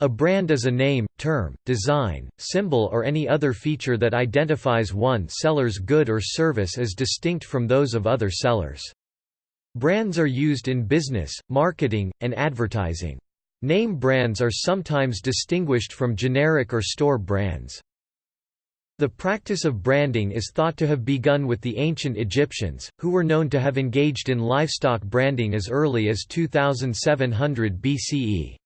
A brand is a name, term, design, symbol or any other feature that identifies one seller's good or service as distinct from those of other sellers. Brands are used in business, marketing, and advertising. Name brands are sometimes distinguished from generic or store brands. The practice of branding is thought to have begun with the ancient Egyptians, who were known to have engaged in livestock branding as early as 2700 BCE.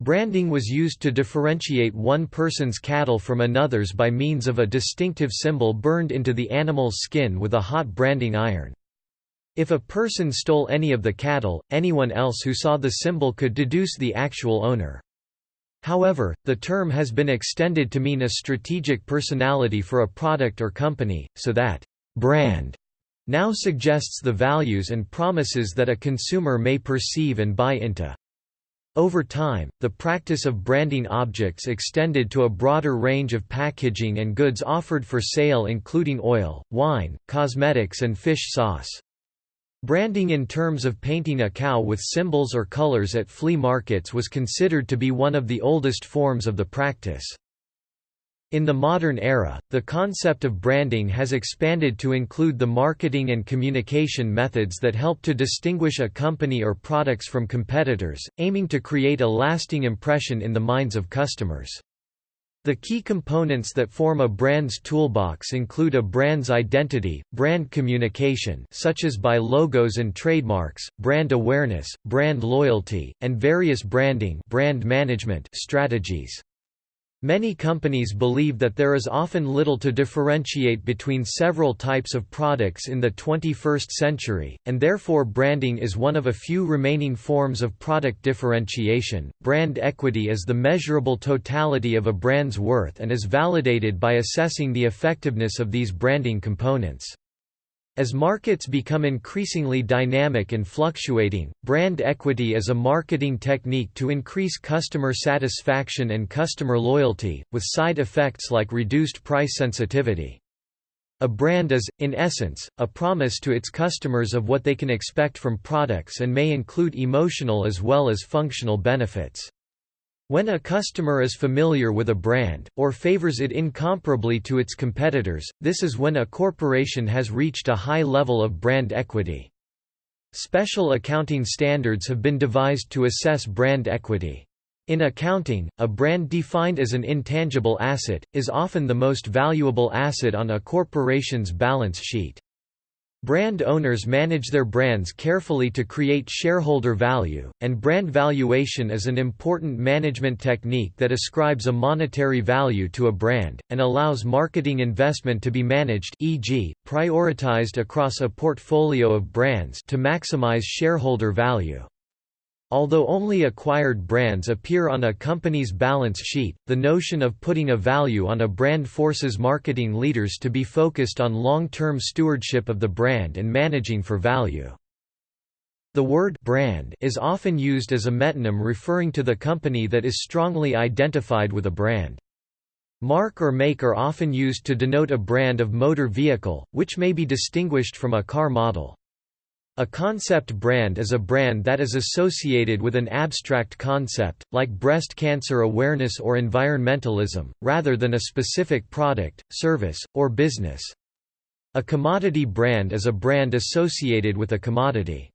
Branding was used to differentiate one person's cattle from another's by means of a distinctive symbol burned into the animal's skin with a hot branding iron. If a person stole any of the cattle, anyone else who saw the symbol could deduce the actual owner. However, the term has been extended to mean a strategic personality for a product or company, so that brand now suggests the values and promises that a consumer may perceive and buy into. Over time, the practice of branding objects extended to a broader range of packaging and goods offered for sale including oil, wine, cosmetics and fish sauce. Branding in terms of painting a cow with symbols or colors at flea markets was considered to be one of the oldest forms of the practice. In the modern era, the concept of branding has expanded to include the marketing and communication methods that help to distinguish a company or products from competitors, aiming to create a lasting impression in the minds of customers. The key components that form a brand's toolbox include a brand's identity, brand communication such as by logos and trademarks, brand awareness, brand loyalty, and various branding brand management strategies. Many companies believe that there is often little to differentiate between several types of products in the 21st century, and therefore branding is one of a few remaining forms of product differentiation. Brand equity is the measurable totality of a brand's worth and is validated by assessing the effectiveness of these branding components. As markets become increasingly dynamic and fluctuating, brand equity is a marketing technique to increase customer satisfaction and customer loyalty, with side effects like reduced price sensitivity. A brand is, in essence, a promise to its customers of what they can expect from products and may include emotional as well as functional benefits. When a customer is familiar with a brand, or favors it incomparably to its competitors, this is when a corporation has reached a high level of brand equity. Special accounting standards have been devised to assess brand equity. In accounting, a brand defined as an intangible asset, is often the most valuable asset on a corporation's balance sheet. Brand owners manage their brands carefully to create shareholder value, and brand valuation is an important management technique that ascribes a monetary value to a brand, and allows marketing investment to be managed e.g., prioritized across a portfolio of brands to maximize shareholder value. Although only acquired brands appear on a company's balance sheet, the notion of putting a value on a brand forces marketing leaders to be focused on long-term stewardship of the brand and managing for value. The word brand is often used as a metonym referring to the company that is strongly identified with a brand. Mark or make are often used to denote a brand of motor vehicle, which may be distinguished from a car model. A concept brand is a brand that is associated with an abstract concept, like breast cancer awareness or environmentalism, rather than a specific product, service, or business. A commodity brand is a brand associated with a commodity.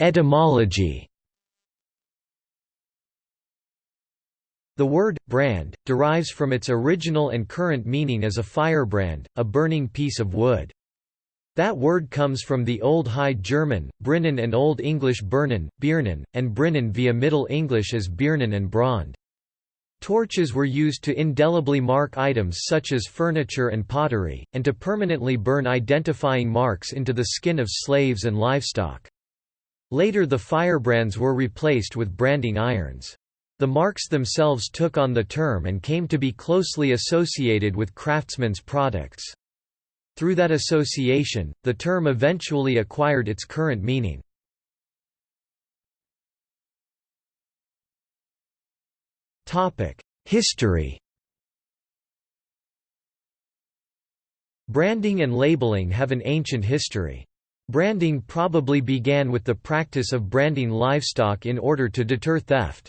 Etymology The word, brand, derives from its original and current meaning as a firebrand, a burning piece of wood. That word comes from the Old High German, Brinnen and Old English Birnen, Biernen, and Brinnen via Middle English as Biernen and Brand. Torches were used to indelibly mark items such as furniture and pottery, and to permanently burn identifying marks into the skin of slaves and livestock. Later the firebrands were replaced with branding irons. The marks themselves took on the term and came to be closely associated with craftsmen's products. Through that association, the term eventually acquired its current meaning. History Branding and labeling have an ancient history. Branding probably began with the practice of branding livestock in order to deter theft.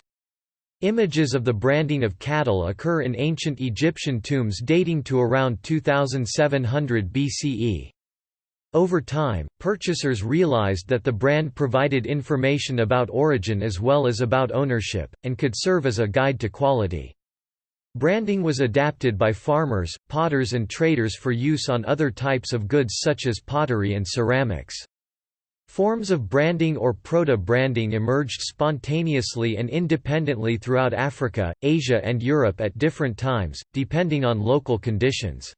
Images of the branding of cattle occur in ancient Egyptian tombs dating to around 2700 BCE. Over time, purchasers realized that the brand provided information about origin as well as about ownership, and could serve as a guide to quality. Branding was adapted by farmers, potters and traders for use on other types of goods such as pottery and ceramics. Forms of branding or proto-branding emerged spontaneously and independently throughout Africa, Asia and Europe at different times, depending on local conditions.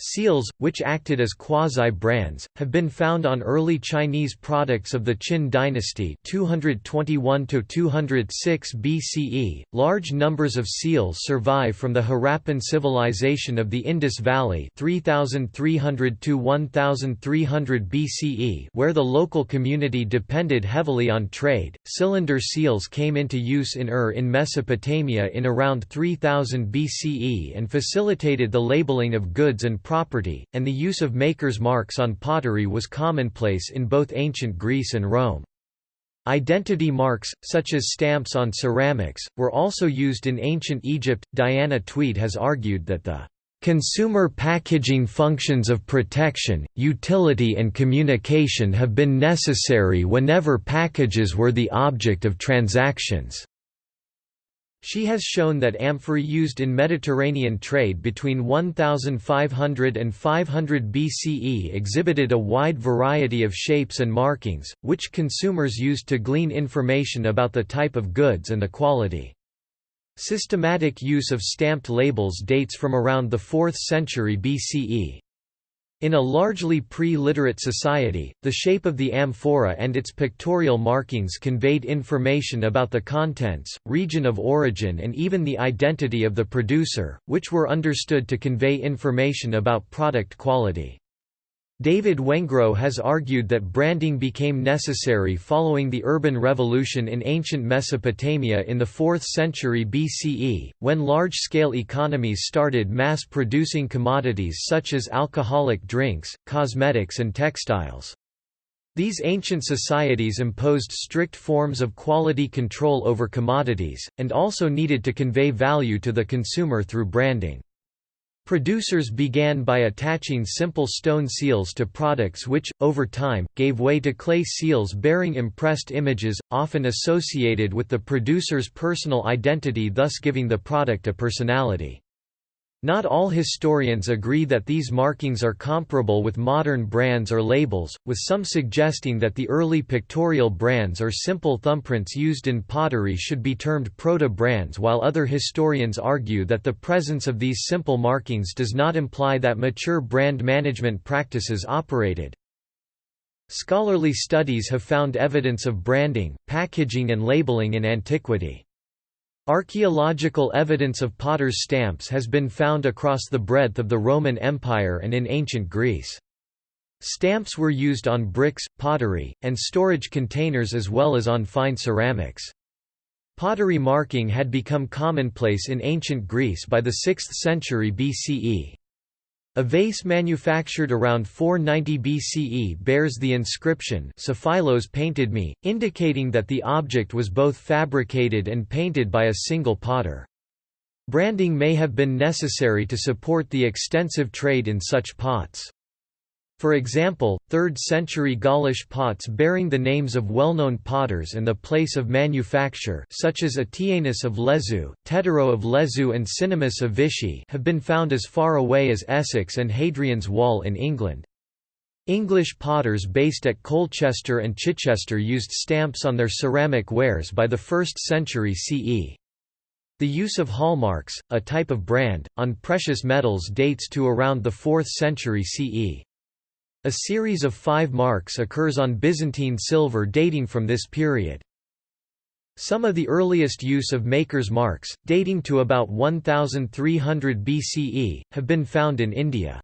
Seals, which acted as quasi-brands, have been found on early Chinese products of the Qin dynasty 221 206 BCE. Large numbers of seals survive from the Harappan civilization of the Indus Valley 3300 to 1300 BCE, where the local community depended heavily on trade. Cylinder seals came into use in Ur in Mesopotamia in around 3000 BCE and facilitated the labeling of goods and property, and the use of maker's marks on pottery was commonplace in both ancient Greece and Rome. Identity marks, such as stamps on ceramics, were also used in ancient Egypt. Diana Twede has argued that the Consumer packaging functions of protection, utility and communication have been necessary whenever packages were the object of transactions. She has shown that amphorae used in Mediterranean trade between 1500 and 500 BCE exhibited a wide variety of shapes and markings, which consumers used to glean information about the type of goods and the quality. Systematic use of stamped labels dates from around the 4th century BCE. In a largely pre-literate society, the shape of the amphora and its pictorial markings conveyed information about the contents, region of origin and even the identity of the producer, which were understood to convey information about product quality. David Wengrow has argued that branding became necessary following the urban revolution in ancient Mesopotamia in the 4th century BCE, when large-scale economies started mass-producing commodities such as alcoholic drinks, cosmetics and textiles. These ancient societies imposed strict forms of quality control over commodities, and also needed to convey value to the consumer through branding. Producers began by attaching simple stone seals to products which, over time, gave way to clay seals bearing impressed images, often associated with the producer's personal identity thus giving the product a personality. Not all historians agree that these markings are comparable with modern brands or labels, with some suggesting that the early pictorial brands or simple thumbprints used in pottery should be termed proto-brands while other historians argue that the presence of these simple markings does not imply that mature brand management practices operated. Scholarly studies have found evidence of branding, packaging and labeling in antiquity. Archaeological evidence of potter's stamps has been found across the breadth of the Roman Empire and in ancient Greece. Stamps were used on bricks, pottery, and storage containers as well as on fine ceramics. Pottery marking had become commonplace in ancient Greece by the 6th century BCE. A vase manufactured around 490 BCE bears the inscription Sophilos painted me, indicating that the object was both fabricated and painted by a single potter. Branding may have been necessary to support the extensive trade in such pots. For example, 3rd-century Gaulish pots bearing the names of well-known potters and the place of manufacture such as Atienus of Lezoux, Tetero of Lezoux and Cinnamus of Vichy have been found as far away as Essex and Hadrian's Wall in England. English potters based at Colchester and Chichester used stamps on their ceramic wares by the 1st century CE. The use of hallmarks, a type of brand, on precious metals dates to around the 4th century CE. A series of five marks occurs on Byzantine silver dating from this period. Some of the earliest use of maker's marks, dating to about 1300 BCE, have been found in India.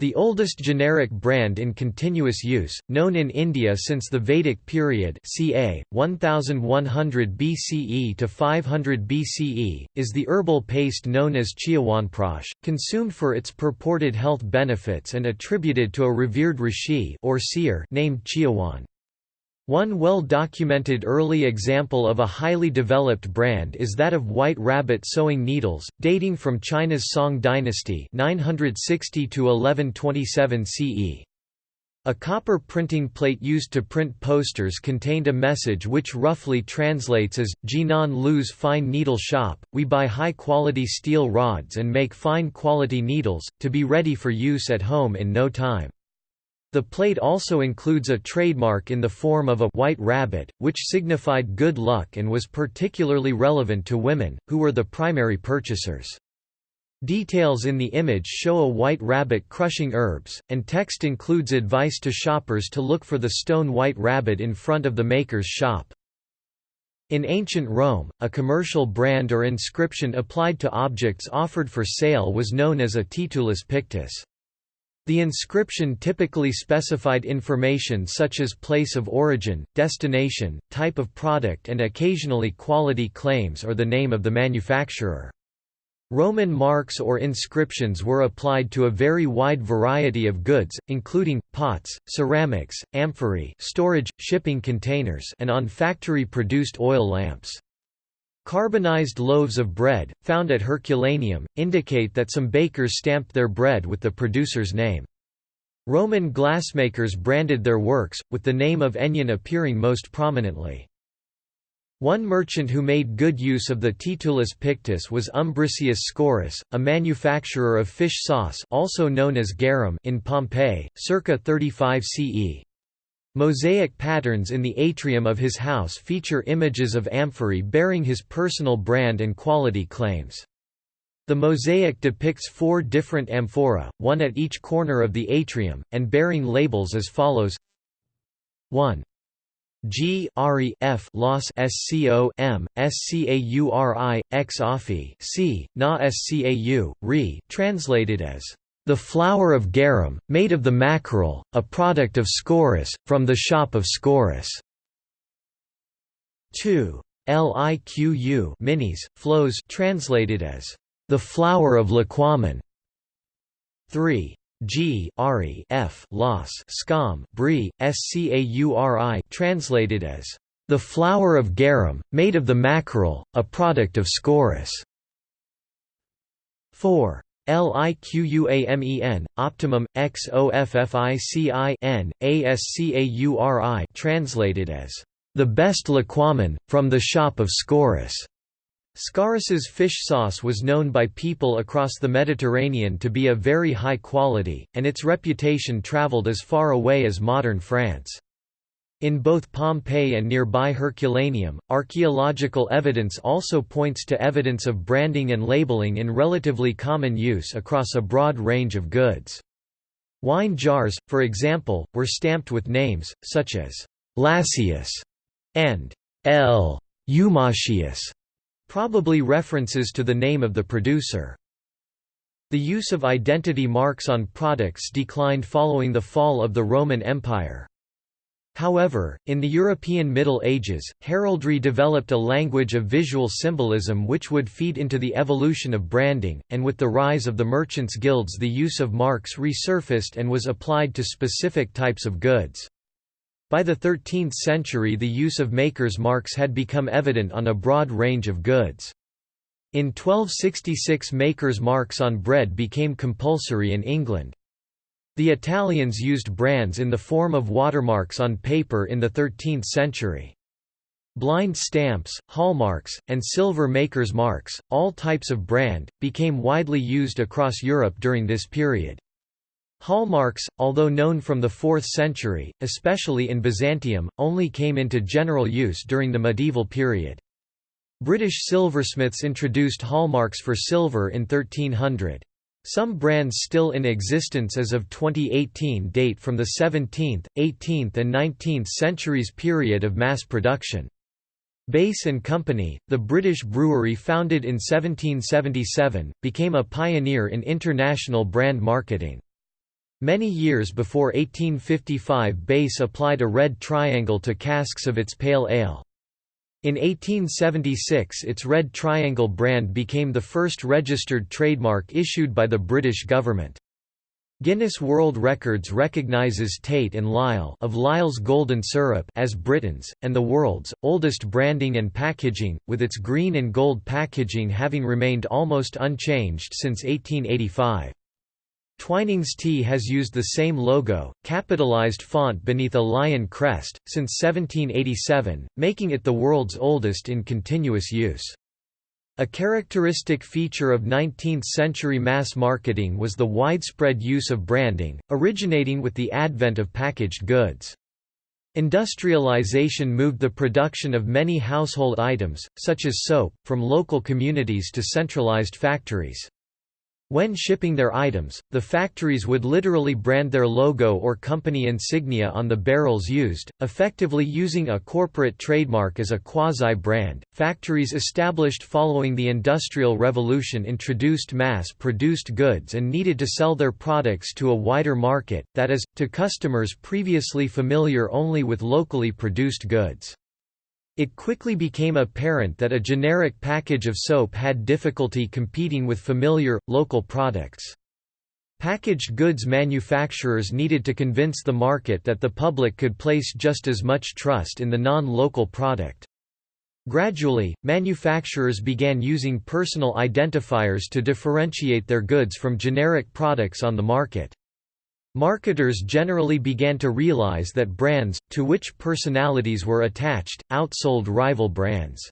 The oldest generic brand in continuous use, known in India since the Vedic period ca. 1100 BCE to 500 BCE, is the herbal paste known as Chyawanprash, consumed for its purported health benefits and attributed to a revered rishi or seer named Chyawan. One well-documented early example of a highly developed brand is that of White Rabbit sewing needles, dating from China's Song dynasty 960 to 1127 CE. A copper printing plate used to print posters contained a message which roughly translates as, Jinan Lu's fine needle shop, we buy high-quality steel rods and make fine-quality needles, to be ready for use at home in no time. The plate also includes a trademark in the form of a white rabbit, which signified good luck and was particularly relevant to women, who were the primary purchasers. Details in the image show a white rabbit crushing herbs, and text includes advice to shoppers to look for the stone white rabbit in front of the maker's shop. In ancient Rome, a commercial brand or inscription applied to objects offered for sale was known as a titulus pictus. The inscription typically specified information such as place of origin, destination, type of product and occasionally quality claims or the name of the manufacturer. Roman marks or inscriptions were applied to a very wide variety of goods, including, pots, ceramics, amphorae storage, shipping containers and on factory-produced oil lamps. Carbonized loaves of bread, found at Herculaneum, indicate that some bakers stamped their bread with the producer's name. Roman glassmakers branded their works, with the name of Ennion appearing most prominently. One merchant who made good use of the Titulus Pictus was Umbricius Scaurus, a manufacturer of fish sauce also known as garum in Pompeii, circa 35 CE. Mosaic patterns in the atrium of his house feature images of amphorae bearing his personal brand and quality claims. The mosaic depicts four different amphora, one at each corner of the atrium, and bearing labels as follows 1. G Ari F Los SCO M SCAURI C Na SCAU Re translated as the flour of garum, made of the mackerel, a product of Scaurus, from the shop of Scaurus. 2. Liqu minis, flows translated as the flower of Liquamen. 3. G Ari F Los Scam Brie, Scauri translated as the flower of garum, made of the mackerel, a product of Scaurus. 4. Liquamen, optimum, xofficin, ascauri translated as, "...the best liquamen, from the shop of Scaurus." Scaurus's fish sauce was known by people across the Mediterranean to be of very high quality, and its reputation traveled as far away as modern France. In both Pompeii and nearby Herculaneum, archaeological evidence also points to evidence of branding and labeling in relatively common use across a broad range of goods. Wine jars, for example, were stamped with names, such as Lassius and L. Eumatius, probably references to the name of the producer. The use of identity marks on products declined following the fall of the Roman Empire. However, in the European Middle Ages, heraldry developed a language of visual symbolism which would feed into the evolution of branding, and with the rise of the merchants' guilds the use of marks resurfaced and was applied to specific types of goods. By the 13th century the use of makers' marks had become evident on a broad range of goods. In 1266 makers' marks on bread became compulsory in England. The Italians used brands in the form of watermarks on paper in the 13th century. Blind stamps, hallmarks, and silver maker's marks, all types of brand, became widely used across Europe during this period. Hallmarks, although known from the 4th century, especially in Byzantium, only came into general use during the medieval period. British silversmiths introduced hallmarks for silver in 1300. Some brands still in existence as of 2018 date from the 17th, 18th and 19th centuries period of mass production. Bass & Company, the British brewery founded in 1777, became a pioneer in international brand marketing. Many years before 1855 Bass applied a red triangle to casks of its pale ale. In 1876 its Red Triangle brand became the first registered trademark issued by the British government. Guinness World Records recognizes Tate and Lyle of Lyle's Golden Syrup as Britain's, and the world's, oldest branding and packaging, with its green and gold packaging having remained almost unchanged since 1885. Twinings Tea has used the same logo, capitalized font beneath a lion crest, since 1787, making it the world's oldest in continuous use. A characteristic feature of 19th-century mass marketing was the widespread use of branding, originating with the advent of packaged goods. Industrialization moved the production of many household items, such as soap, from local communities to centralized factories. When shipping their items, the factories would literally brand their logo or company insignia on the barrels used, effectively using a corporate trademark as a quasi-brand. Factories established following the Industrial Revolution introduced mass-produced goods and needed to sell their products to a wider market, that is, to customers previously familiar only with locally produced goods. It quickly became apparent that a generic package of soap had difficulty competing with familiar, local products. Packaged goods manufacturers needed to convince the market that the public could place just as much trust in the non-local product. Gradually, manufacturers began using personal identifiers to differentiate their goods from generic products on the market. Marketers generally began to realize that brands, to which personalities were attached, outsold rival brands.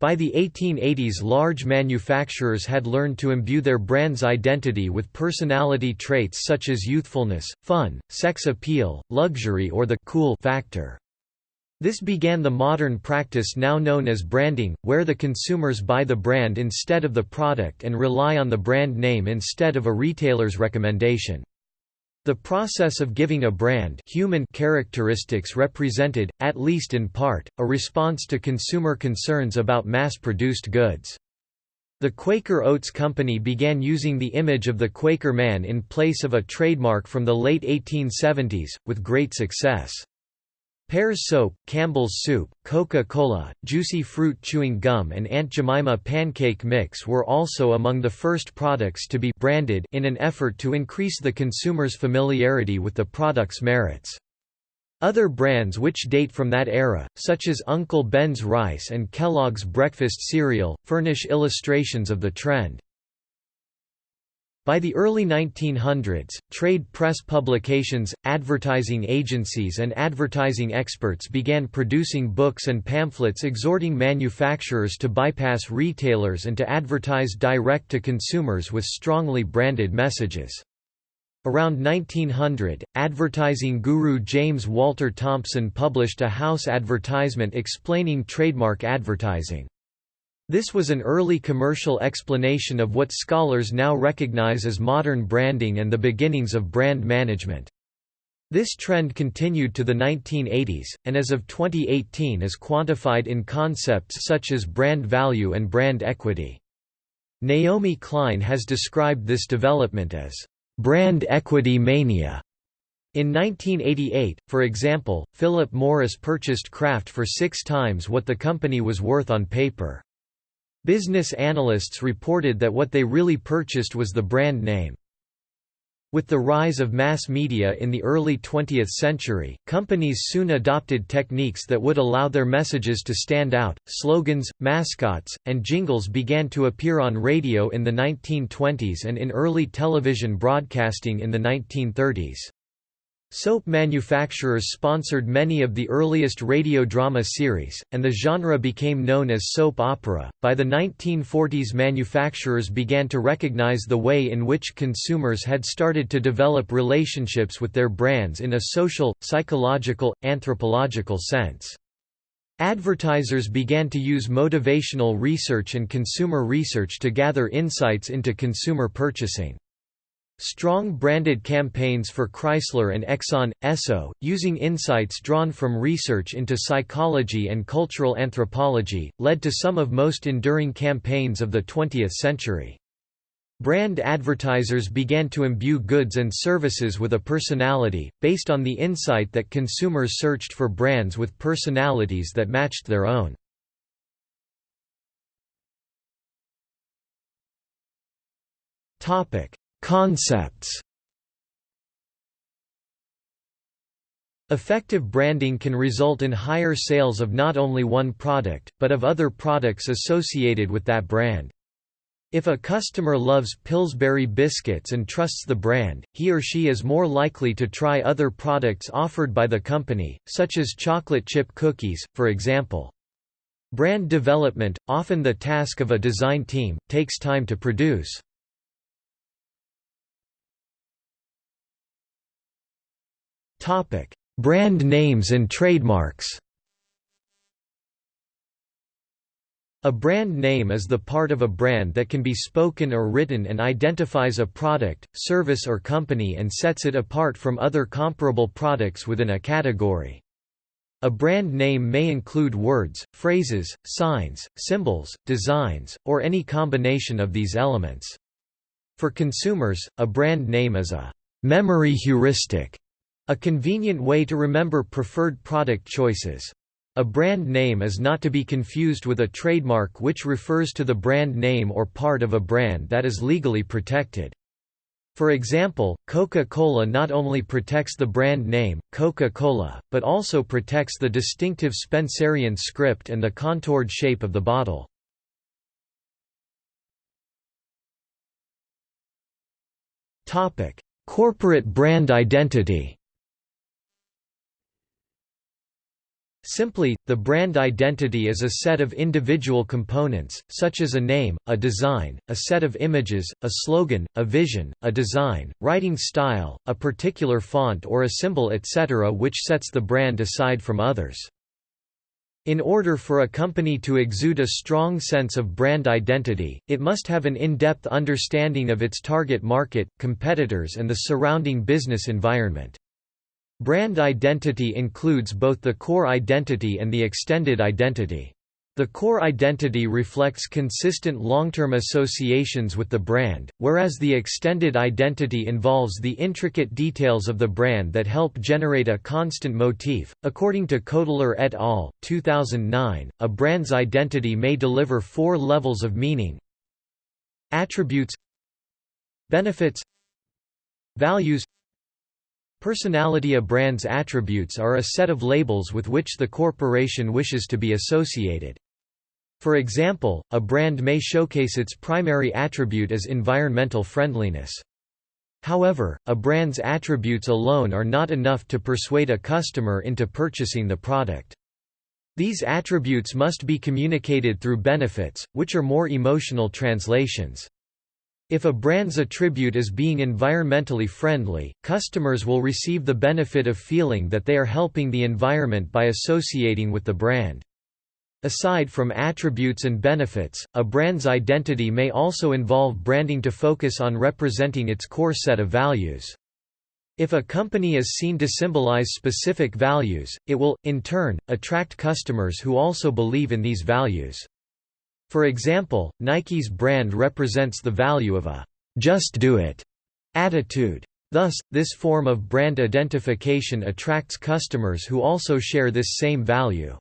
By the 1880s large manufacturers had learned to imbue their brand's identity with personality traits such as youthfulness, fun, sex appeal, luxury or the cool factor. This began the modern practice now known as branding, where the consumers buy the brand instead of the product and rely on the brand name instead of a retailer's recommendation. The process of giving a brand human characteristics represented, at least in part, a response to consumer concerns about mass-produced goods. The Quaker Oats Company began using the image of the Quaker man in place of a trademark from the late 1870s, with great success. Pears soap, Campbell's soup, Coca-Cola, Juicy Fruit chewing gum and Aunt Jemima pancake mix were also among the first products to be branded in an effort to increase the consumer's familiarity with the product's merits. Other brands which date from that era, such as Uncle Ben's Rice and Kellogg's Breakfast Cereal, furnish illustrations of the trend. By the early 1900s, trade press publications, advertising agencies and advertising experts began producing books and pamphlets exhorting manufacturers to bypass retailers and to advertise direct to consumers with strongly branded messages. Around 1900, advertising guru James Walter Thompson published a house advertisement explaining trademark advertising. This was an early commercial explanation of what scholars now recognize as modern branding and the beginnings of brand management. This trend continued to the 1980s, and as of 2018 is quantified in concepts such as brand value and brand equity. Naomi Klein has described this development as brand equity mania. In 1988, for example, Philip Morris purchased Kraft for six times what the company was worth on paper. Business analysts reported that what they really purchased was the brand name. With the rise of mass media in the early 20th century, companies soon adopted techniques that would allow their messages to stand out. Slogans, mascots, and jingles began to appear on radio in the 1920s and in early television broadcasting in the 1930s. Soap manufacturers sponsored many of the earliest radio drama series, and the genre became known as soap opera. By the 1940s, manufacturers began to recognize the way in which consumers had started to develop relationships with their brands in a social, psychological, anthropological sense. Advertisers began to use motivational research and consumer research to gather insights into consumer purchasing. Strong branded campaigns for Chrysler and Exxon, Esso, using insights drawn from research into psychology and cultural anthropology, led to some of most enduring campaigns of the 20th century. Brand advertisers began to imbue goods and services with a personality, based on the insight that consumers searched for brands with personalities that matched their own. Concepts Effective branding can result in higher sales of not only one product, but of other products associated with that brand. If a customer loves Pillsbury biscuits and trusts the brand, he or she is more likely to try other products offered by the company, such as chocolate chip cookies, for example. Brand development, often the task of a design team, takes time to produce. Brand names and trademarks A brand name is the part of a brand that can be spoken or written and identifies a product, service or company and sets it apart from other comparable products within a category. A brand name may include words, phrases, signs, symbols, designs, or any combination of these elements. For consumers, a brand name is a memory heuristic, a convenient way to remember preferred product choices. A brand name is not to be confused with a trademark which refers to the brand name or part of a brand that is legally protected. For example, Coca-Cola not only protects the brand name, Coca-Cola, but also protects the distinctive Spencerian script and the contoured shape of the bottle. Corporate brand identity Simply, the brand identity is a set of individual components, such as a name, a design, a set of images, a slogan, a vision, a design, writing style, a particular font or a symbol etc. which sets the brand aside from others. In order for a company to exude a strong sense of brand identity, it must have an in-depth understanding of its target market, competitors and the surrounding business environment. Brand identity includes both the core identity and the extended identity. The core identity reflects consistent long-term associations with the brand, whereas the extended identity involves the intricate details of the brand that help generate a constant motif. According to Kotler et al., 2009, a brand's identity may deliver four levels of meaning: attributes, benefits, values, Personality A brand's attributes are a set of labels with which the corporation wishes to be associated. For example, a brand may showcase its primary attribute as environmental friendliness. However, a brand's attributes alone are not enough to persuade a customer into purchasing the product. These attributes must be communicated through benefits, which are more emotional translations. If a brand's attribute is being environmentally friendly, customers will receive the benefit of feeling that they are helping the environment by associating with the brand. Aside from attributes and benefits, a brand's identity may also involve branding to focus on representing its core set of values. If a company is seen to symbolize specific values, it will, in turn, attract customers who also believe in these values. For example, Nike's brand represents the value of a «just do it» attitude. Thus, this form of brand identification attracts customers who also share this same value.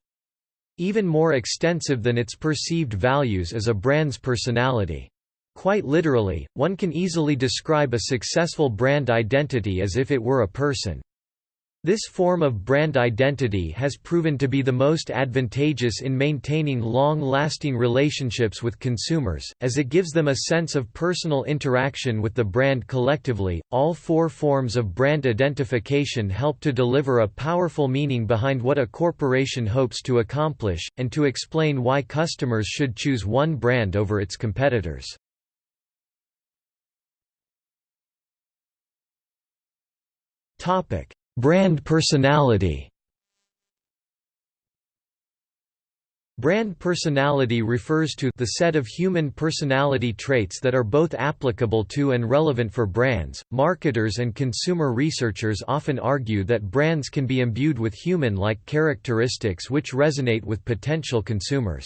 Even more extensive than its perceived values is a brand's personality. Quite literally, one can easily describe a successful brand identity as if it were a person. This form of brand identity has proven to be the most advantageous in maintaining long-lasting relationships with consumers, as it gives them a sense of personal interaction with the brand collectively. All four forms of brand identification help to deliver a powerful meaning behind what a corporation hopes to accomplish, and to explain why customers should choose one brand over its competitors. Topic Brand personality Brand personality refers to the set of human personality traits that are both applicable to and relevant for brands. Marketers and consumer researchers often argue that brands can be imbued with human-like characteristics which resonate with potential consumers.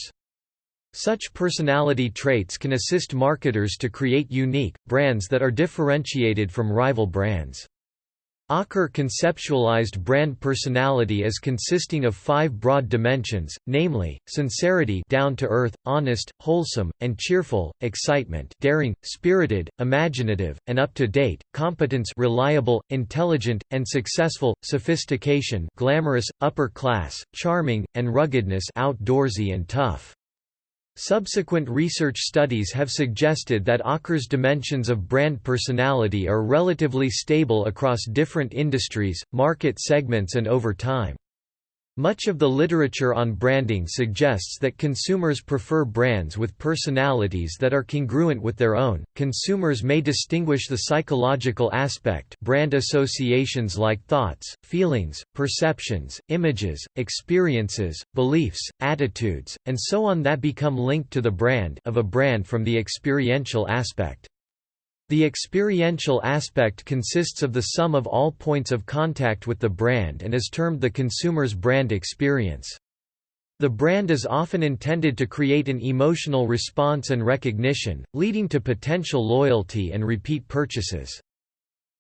Such personality traits can assist marketers to create unique, brands that are differentiated from rival brands. Aaker conceptualized brand personality as consisting of five broad dimensions, namely, sincerity down to earth, honest, wholesome, and cheerful, excitement daring, spirited, imaginative, and up-to-date, competence reliable, intelligent, and successful, sophistication glamorous, upper class, charming, and ruggedness outdoorsy and tough. Subsequent research studies have suggested that Aaker's dimensions of brand personality are relatively stable across different industries, market segments and over time. Much of the literature on branding suggests that consumers prefer brands with personalities that are congruent with their own. Consumers may distinguish the psychological aspect, brand associations like thoughts, feelings, perceptions, images, experiences, beliefs, attitudes, and so on that become linked to the brand of a brand from the experiential aspect. The experiential aspect consists of the sum of all points of contact with the brand and is termed the consumer's brand experience. The brand is often intended to create an emotional response and recognition, leading to potential loyalty and repeat purchases.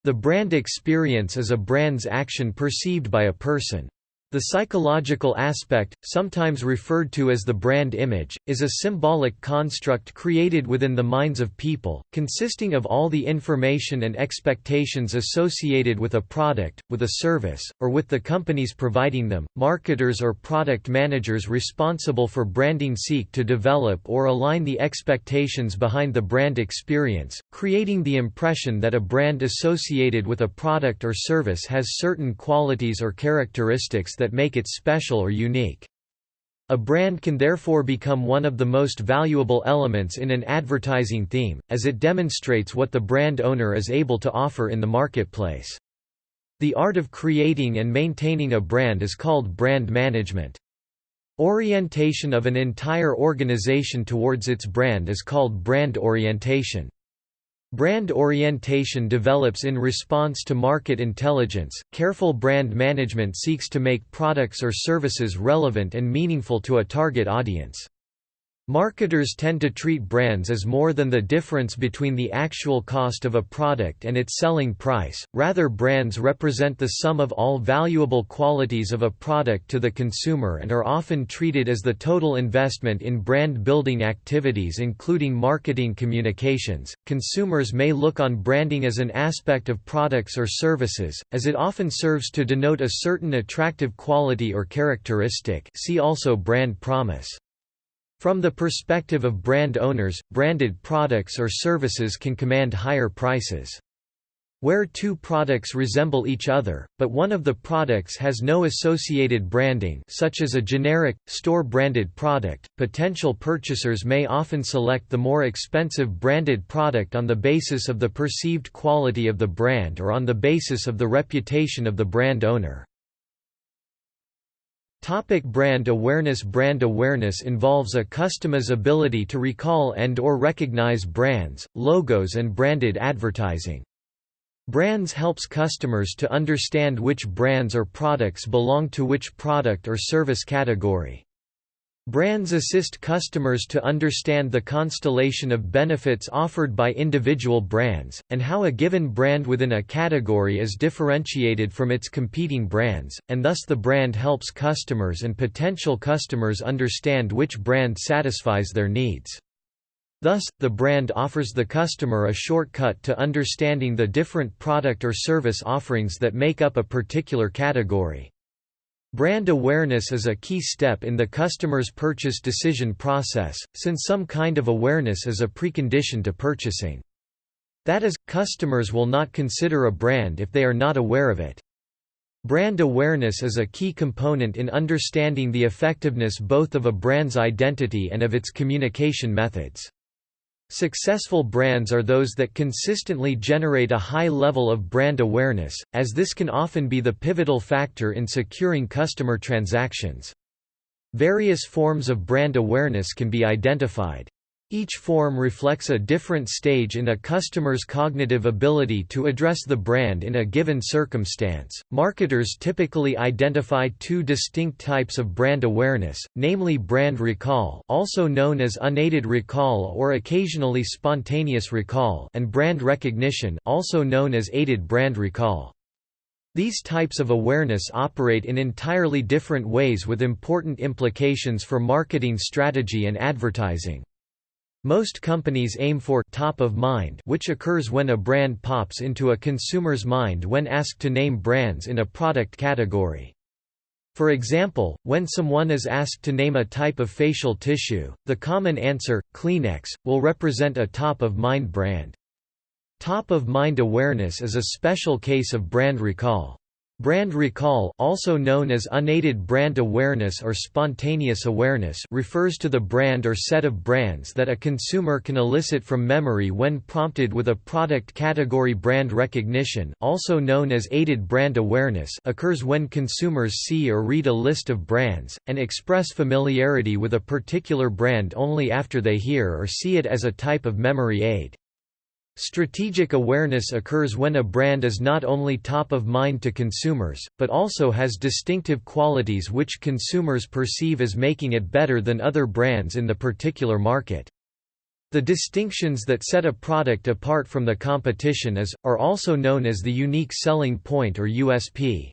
The brand experience is a brand's action perceived by a person. The psychological aspect, sometimes referred to as the brand image, is a symbolic construct created within the minds of people, consisting of all the information and expectations associated with a product, with a service, or with the companies providing them. Marketers or product managers responsible for branding seek to develop or align the expectations behind the brand experience, creating the impression that a brand associated with a product or service has certain qualities or characteristics that make it special or unique. A brand can therefore become one of the most valuable elements in an advertising theme, as it demonstrates what the brand owner is able to offer in the marketplace. The art of creating and maintaining a brand is called brand management. Orientation of an entire organization towards its brand is called brand orientation. Brand orientation develops in response to market intelligence. Careful brand management seeks to make products or services relevant and meaningful to a target audience. Marketers tend to treat brands as more than the difference between the actual cost of a product and its selling price, rather brands represent the sum of all valuable qualities of a product to the consumer and are often treated as the total investment in brand building activities including marketing communications. Consumers may look on branding as an aspect of products or services, as it often serves to denote a certain attractive quality or characteristic see also brand promise. From the perspective of brand owners, branded products or services can command higher prices. Where two products resemble each other, but one of the products has no associated branding such as a generic, store-branded product, potential purchasers may often select the more expensive branded product on the basis of the perceived quality of the brand or on the basis of the reputation of the brand owner. Topic brand awareness Brand awareness involves a customer's ability to recall and or recognize brands, logos and branded advertising. Brands helps customers to understand which brands or products belong to which product or service category. Brands assist customers to understand the constellation of benefits offered by individual brands, and how a given brand within a category is differentiated from its competing brands, and thus the brand helps customers and potential customers understand which brand satisfies their needs. Thus, the brand offers the customer a shortcut to understanding the different product or service offerings that make up a particular category. Brand awareness is a key step in the customer's purchase decision process, since some kind of awareness is a precondition to purchasing. That is, customers will not consider a brand if they are not aware of it. Brand awareness is a key component in understanding the effectiveness both of a brand's identity and of its communication methods. Successful brands are those that consistently generate a high level of brand awareness, as this can often be the pivotal factor in securing customer transactions. Various forms of brand awareness can be identified. Each form reflects a different stage in a customer's cognitive ability to address the brand in a given circumstance. Marketers typically identify two distinct types of brand awareness, namely brand recall, also known as unaided recall or occasionally spontaneous recall, and brand recognition, also known as aided brand recall. These types of awareness operate in entirely different ways with important implications for marketing strategy and advertising. Most companies aim for top of mind which occurs when a brand pops into a consumer's mind when asked to name brands in a product category. For example, when someone is asked to name a type of facial tissue, the common answer, Kleenex, will represent a top-of-mind brand. Top-of-mind awareness is a special case of brand recall. Brand recall also known as unaided brand awareness or spontaneous awareness refers to the brand or set of brands that a consumer can elicit from memory when prompted with a product category brand recognition also known as aided brand awareness occurs when consumers see or read a list of brands, and express familiarity with a particular brand only after they hear or see it as a type of memory aid. Strategic awareness occurs when a brand is not only top of mind to consumers, but also has distinctive qualities which consumers perceive as making it better than other brands in the particular market. The distinctions that set a product apart from the competition is, are also known as the unique selling point or USP.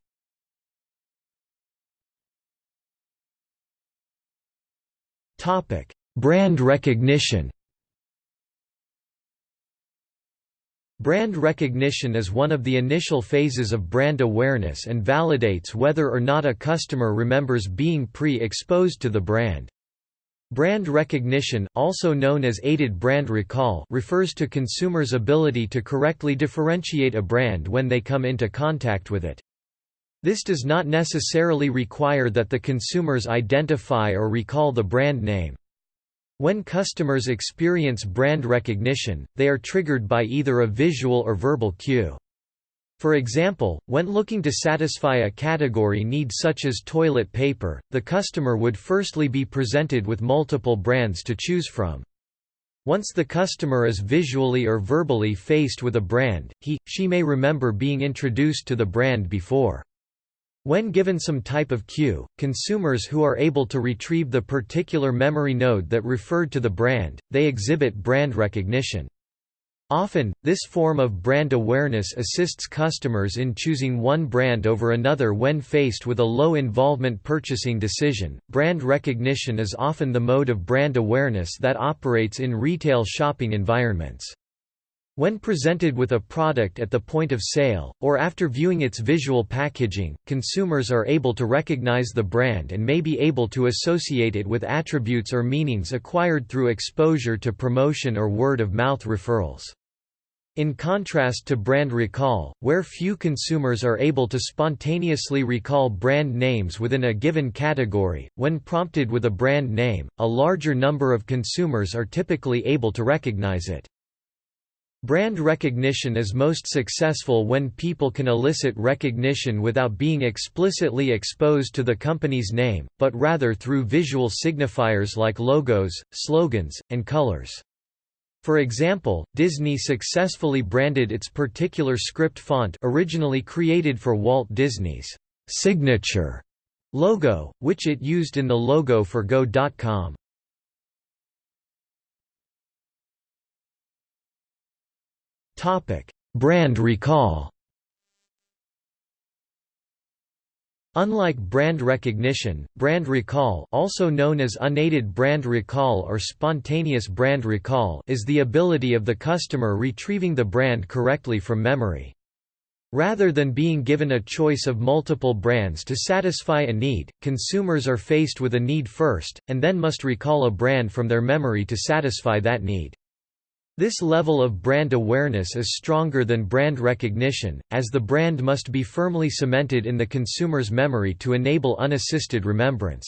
Brand recognition Brand recognition is one of the initial phases of brand awareness and validates whether or not a customer remembers being pre-exposed to the brand. Brand recognition, also known as aided brand recall refers to consumers' ability to correctly differentiate a brand when they come into contact with it. This does not necessarily require that the consumers identify or recall the brand name. When customers experience brand recognition, they are triggered by either a visual or verbal cue. For example, when looking to satisfy a category need such as toilet paper, the customer would firstly be presented with multiple brands to choose from. Once the customer is visually or verbally faced with a brand, he, she may remember being introduced to the brand before. When given some type of cue, consumers who are able to retrieve the particular memory node that referred to the brand, they exhibit brand recognition. Often, this form of brand awareness assists customers in choosing one brand over another when faced with a low involvement purchasing decision. Brand recognition is often the mode of brand awareness that operates in retail shopping environments. When presented with a product at the point of sale, or after viewing its visual packaging, consumers are able to recognize the brand and may be able to associate it with attributes or meanings acquired through exposure to promotion or word-of-mouth referrals. In contrast to brand recall, where few consumers are able to spontaneously recall brand names within a given category, when prompted with a brand name, a larger number of consumers are typically able to recognize it. Brand recognition is most successful when people can elicit recognition without being explicitly exposed to the company's name, but rather through visual signifiers like logos, slogans, and colors. For example, Disney successfully branded its particular script font originally created for Walt Disney's signature logo, which it used in the logo for Go.com. Brand recall Unlike brand recognition, brand recall also known as unaided brand recall or spontaneous brand recall is the ability of the customer retrieving the brand correctly from memory. Rather than being given a choice of multiple brands to satisfy a need, consumers are faced with a need first, and then must recall a brand from their memory to satisfy that need. This level of brand awareness is stronger than brand recognition, as the brand must be firmly cemented in the consumer's memory to enable unassisted remembrance.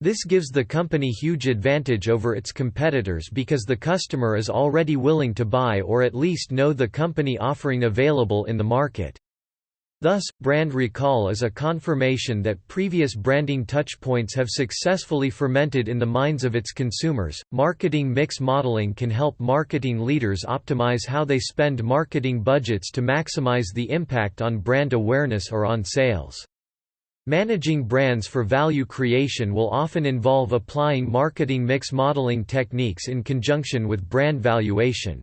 This gives the company huge advantage over its competitors because the customer is already willing to buy or at least know the company offering available in the market. Thus, brand recall is a confirmation that previous branding touchpoints have successfully fermented in the minds of its consumers. Marketing mix modeling can help marketing leaders optimize how they spend marketing budgets to maximize the impact on brand awareness or on sales. Managing brands for value creation will often involve applying marketing mix modeling techniques in conjunction with brand valuation.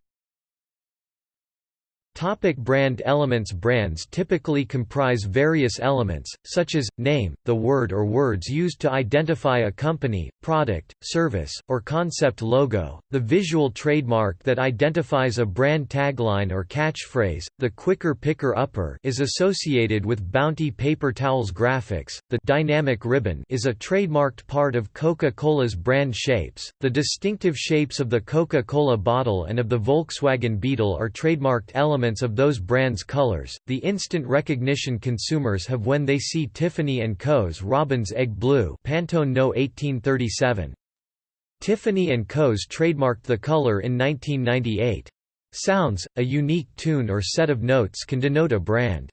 Topic brand elements Brands typically comprise various elements, such as, name, the word or words used to identify a company, product, service, or concept logo, the visual trademark that identifies a brand tagline or catchphrase, the quicker picker upper is associated with Bounty paper towels graphics, the dynamic ribbon is a trademarked part of Coca-Cola's brand shapes, the distinctive shapes of the Coca-Cola bottle and of the Volkswagen Beetle are trademarked elements of those brands' colors, the instant recognition consumers have when they see Tiffany & Co.'s Robin's Egg Blue Pantone No 1837. Tiffany & Co.'s trademarked the color in 1998. Sounds, a unique tune or set of notes can denote a brand.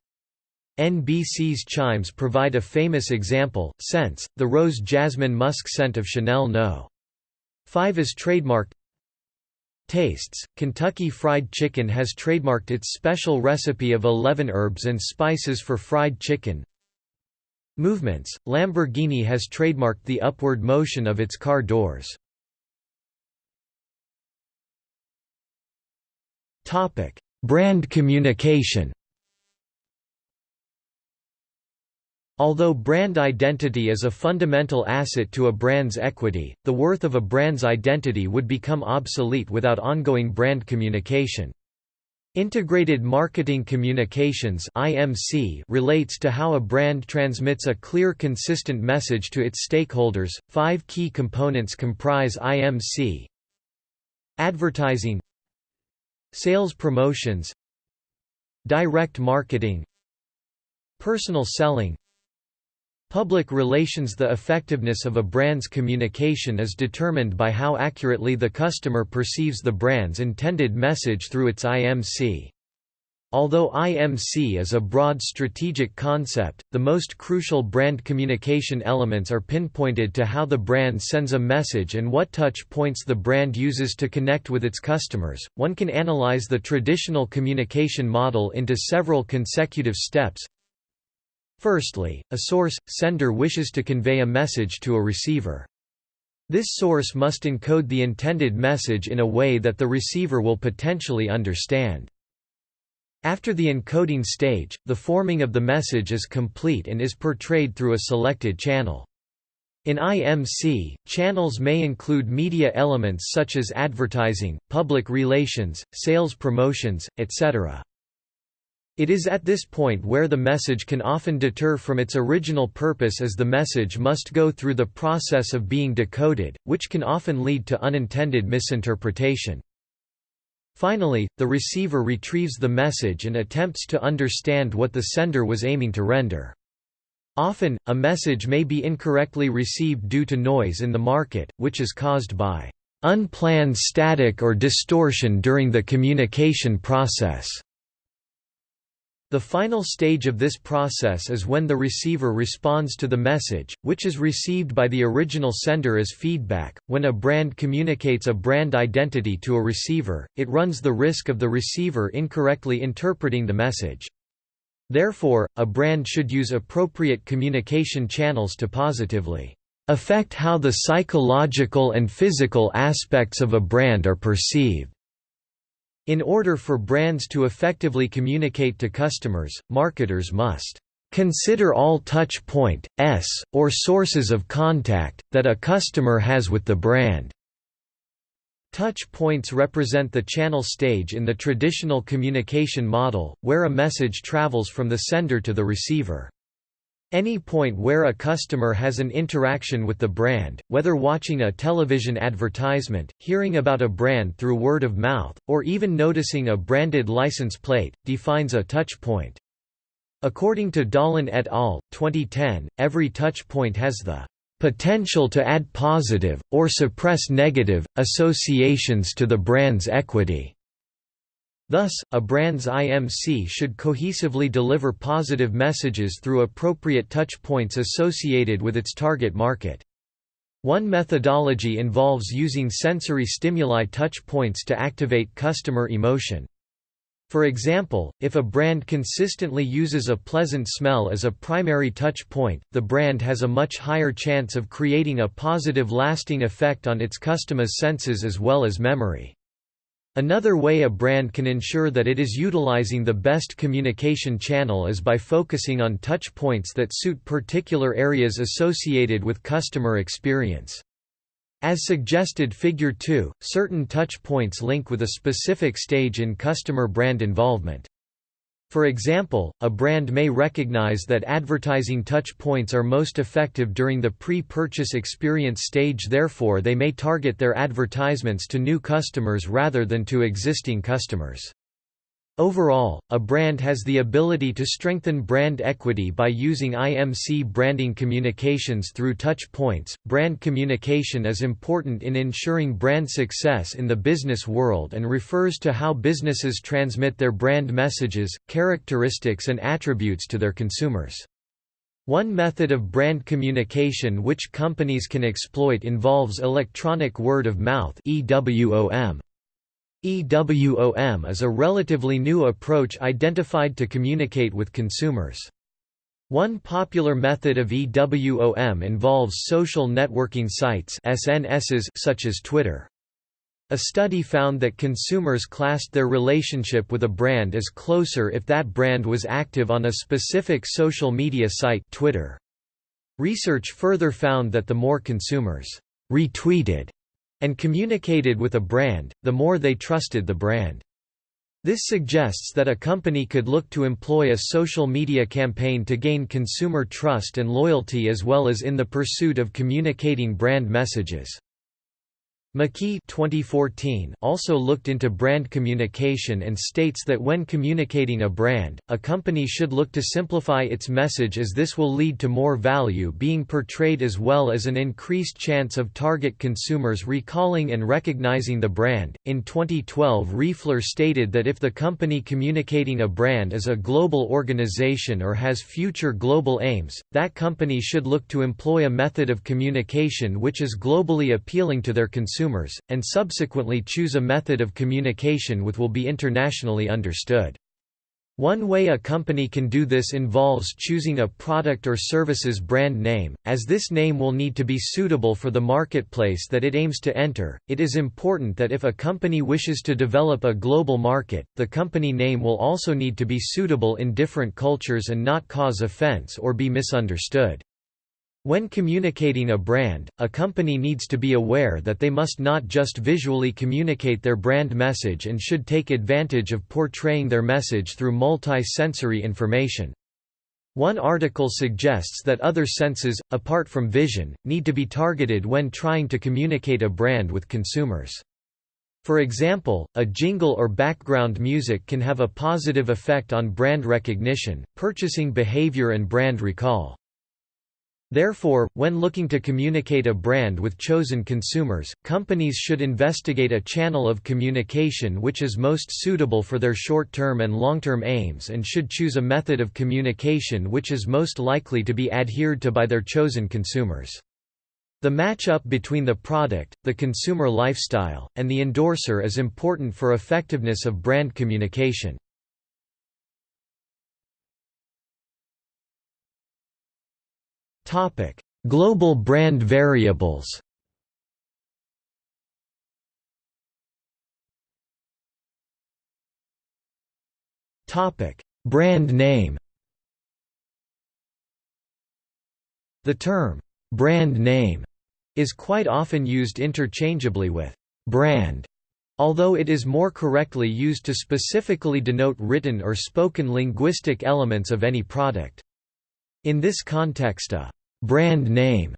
NBC's chimes provide a famous example, Scents, the rose jasmine musk scent of Chanel No. 5 is trademarked Tastes, Kentucky Fried Chicken has trademarked its special recipe of 11 herbs and spices for fried chicken. Movements, Lamborghini has trademarked the upward motion of its car doors. Brand communication Although brand identity is a fundamental asset to a brand's equity, the worth of a brand's identity would become obsolete without ongoing brand communication. Integrated Marketing Communications (IMC) relates to how a brand transmits a clear consistent message to its stakeholders. 5 key components comprise IMC: Advertising, Sales promotions, Direct marketing, Personal selling, Public relations The effectiveness of a brand's communication is determined by how accurately the customer perceives the brand's intended message through its IMC. Although IMC is a broad strategic concept, the most crucial brand communication elements are pinpointed to how the brand sends a message and what touch points the brand uses to connect with its customers. One can analyze the traditional communication model into several consecutive steps, Firstly, a source, sender wishes to convey a message to a receiver. This source must encode the intended message in a way that the receiver will potentially understand. After the encoding stage, the forming of the message is complete and is portrayed through a selected channel. In IMC, channels may include media elements such as advertising, public relations, sales promotions, etc. It is at this point where the message can often deter from its original purpose as the message must go through the process of being decoded, which can often lead to unintended misinterpretation. Finally, the receiver retrieves the message and attempts to understand what the sender was aiming to render. Often, a message may be incorrectly received due to noise in the market, which is caused by unplanned static or distortion during the communication process. The final stage of this process is when the receiver responds to the message, which is received by the original sender as feedback. When a brand communicates a brand identity to a receiver, it runs the risk of the receiver incorrectly interpreting the message. Therefore, a brand should use appropriate communication channels to positively affect how the psychological and physical aspects of a brand are perceived. In order for brands to effectively communicate to customers, marketers must consider all touch point, s, or sources of contact, that a customer has with the brand. Touch points represent the channel stage in the traditional communication model, where a message travels from the sender to the receiver. Any point where a customer has an interaction with the brand, whether watching a television advertisement, hearing about a brand through word of mouth, or even noticing a branded license plate, defines a touch point. According to Dahlen et al., 2010, every touch point has the potential to add positive, or suppress negative, associations to the brand's equity. Thus, a brand's IMC should cohesively deliver positive messages through appropriate touch points associated with its target market. One methodology involves using sensory stimuli touch points to activate customer emotion. For example, if a brand consistently uses a pleasant smell as a primary touch point, the brand has a much higher chance of creating a positive lasting effect on its customers' senses as well as memory. Another way a brand can ensure that it is utilizing the best communication channel is by focusing on touch points that suit particular areas associated with customer experience. As suggested Figure 2, certain touch points link with a specific stage in customer brand involvement. For example, a brand may recognize that advertising touch points are most effective during the pre-purchase experience stage therefore they may target their advertisements to new customers rather than to existing customers. Overall, a brand has the ability to strengthen brand equity by using IMC branding communications through touch points. Brand communication is important in ensuring brand success in the business world and refers to how businesses transmit their brand messages, characteristics, and attributes to their consumers. One method of brand communication which companies can exploit involves electronic word of mouth (EWOM). EWOM is a relatively new approach identified to communicate with consumers. One popular method of EWOM involves social networking sites SNSs such as Twitter. A study found that consumers classed their relationship with a brand as closer if that brand was active on a specific social media site Twitter. Research further found that the more consumers retweeted and communicated with a brand, the more they trusted the brand. This suggests that a company could look to employ a social media campaign to gain consumer trust and loyalty as well as in the pursuit of communicating brand messages. McKee 2014 also looked into brand communication and states that when communicating a brand, a company should look to simplify its message as this will lead to more value being portrayed as well as an increased chance of target consumers recalling and recognizing the brand. In 2012, Riefler stated that if the company communicating a brand is a global organization or has future global aims, that company should look to employ a method of communication which is globally appealing to their consumers consumers, and subsequently choose a method of communication which will be internationally understood. One way a company can do this involves choosing a product or service's brand name, as this name will need to be suitable for the marketplace that it aims to enter. It is important that if a company wishes to develop a global market, the company name will also need to be suitable in different cultures and not cause offense or be misunderstood. When communicating a brand, a company needs to be aware that they must not just visually communicate their brand message and should take advantage of portraying their message through multi-sensory information. One article suggests that other senses, apart from vision, need to be targeted when trying to communicate a brand with consumers. For example, a jingle or background music can have a positive effect on brand recognition, purchasing behavior and brand recall. Therefore, when looking to communicate a brand with chosen consumers, companies should investigate a channel of communication which is most suitable for their short-term and long-term aims and should choose a method of communication which is most likely to be adhered to by their chosen consumers. The match-up between the product, the consumer lifestyle, and the endorser is important for effectiveness of brand communication. Topic: Global brand variables. Topic: Brand name. The term brand name is quite often used interchangeably with brand, although it is more correctly used to specifically denote written or spoken linguistic elements of any product. In this context a brand name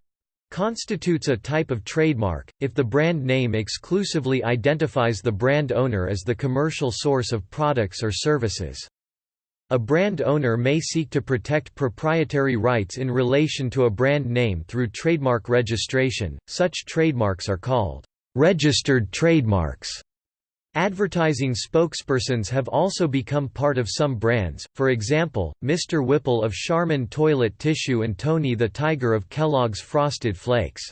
constitutes a type of trademark, if the brand name exclusively identifies the brand owner as the commercial source of products or services. A brand owner may seek to protect proprietary rights in relation to a brand name through trademark registration, such trademarks are called registered trademarks. Advertising spokespersons have also become part of some brands, for example, Mr. Whipple of Charmin toilet tissue and Tony the Tiger of Kellogg's Frosted Flakes.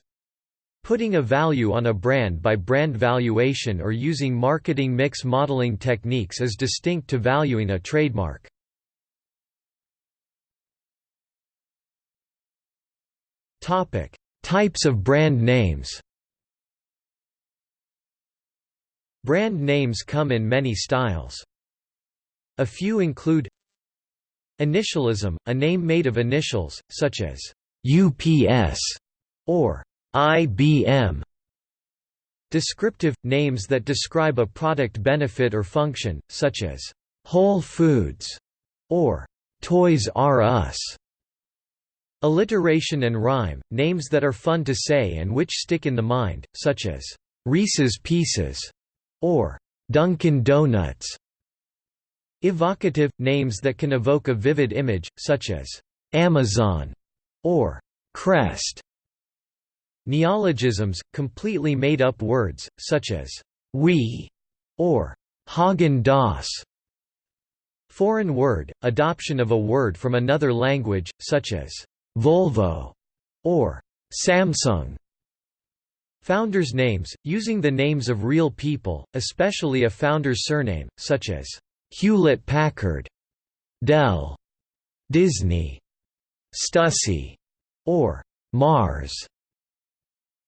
Putting a value on a brand by brand valuation or using marketing mix modeling techniques is distinct to valuing a trademark. Types of brand names Brand names come in many styles. A few include Initialism, a name made of initials, such as UPS or IBM. Descriptive – names that describe a product benefit or function, such as Whole Foods or Toys R Us. Alliteration and rhyme – names that are fun to say and which stick in the mind, such as Reese's Pieces or Dunkin' Donuts. Evocative – names that can evoke a vivid image, such as Amazon or Crest. Neologisms – completely made-up words, such as Wii or Haagen-Dazs. Foreign word – adoption of a word from another language, such as Volvo or Samsung. Founders' names, using the names of real people, especially a founder's surname, such as Hewlett-Packard, Dell, Disney, Stussy, or Mars.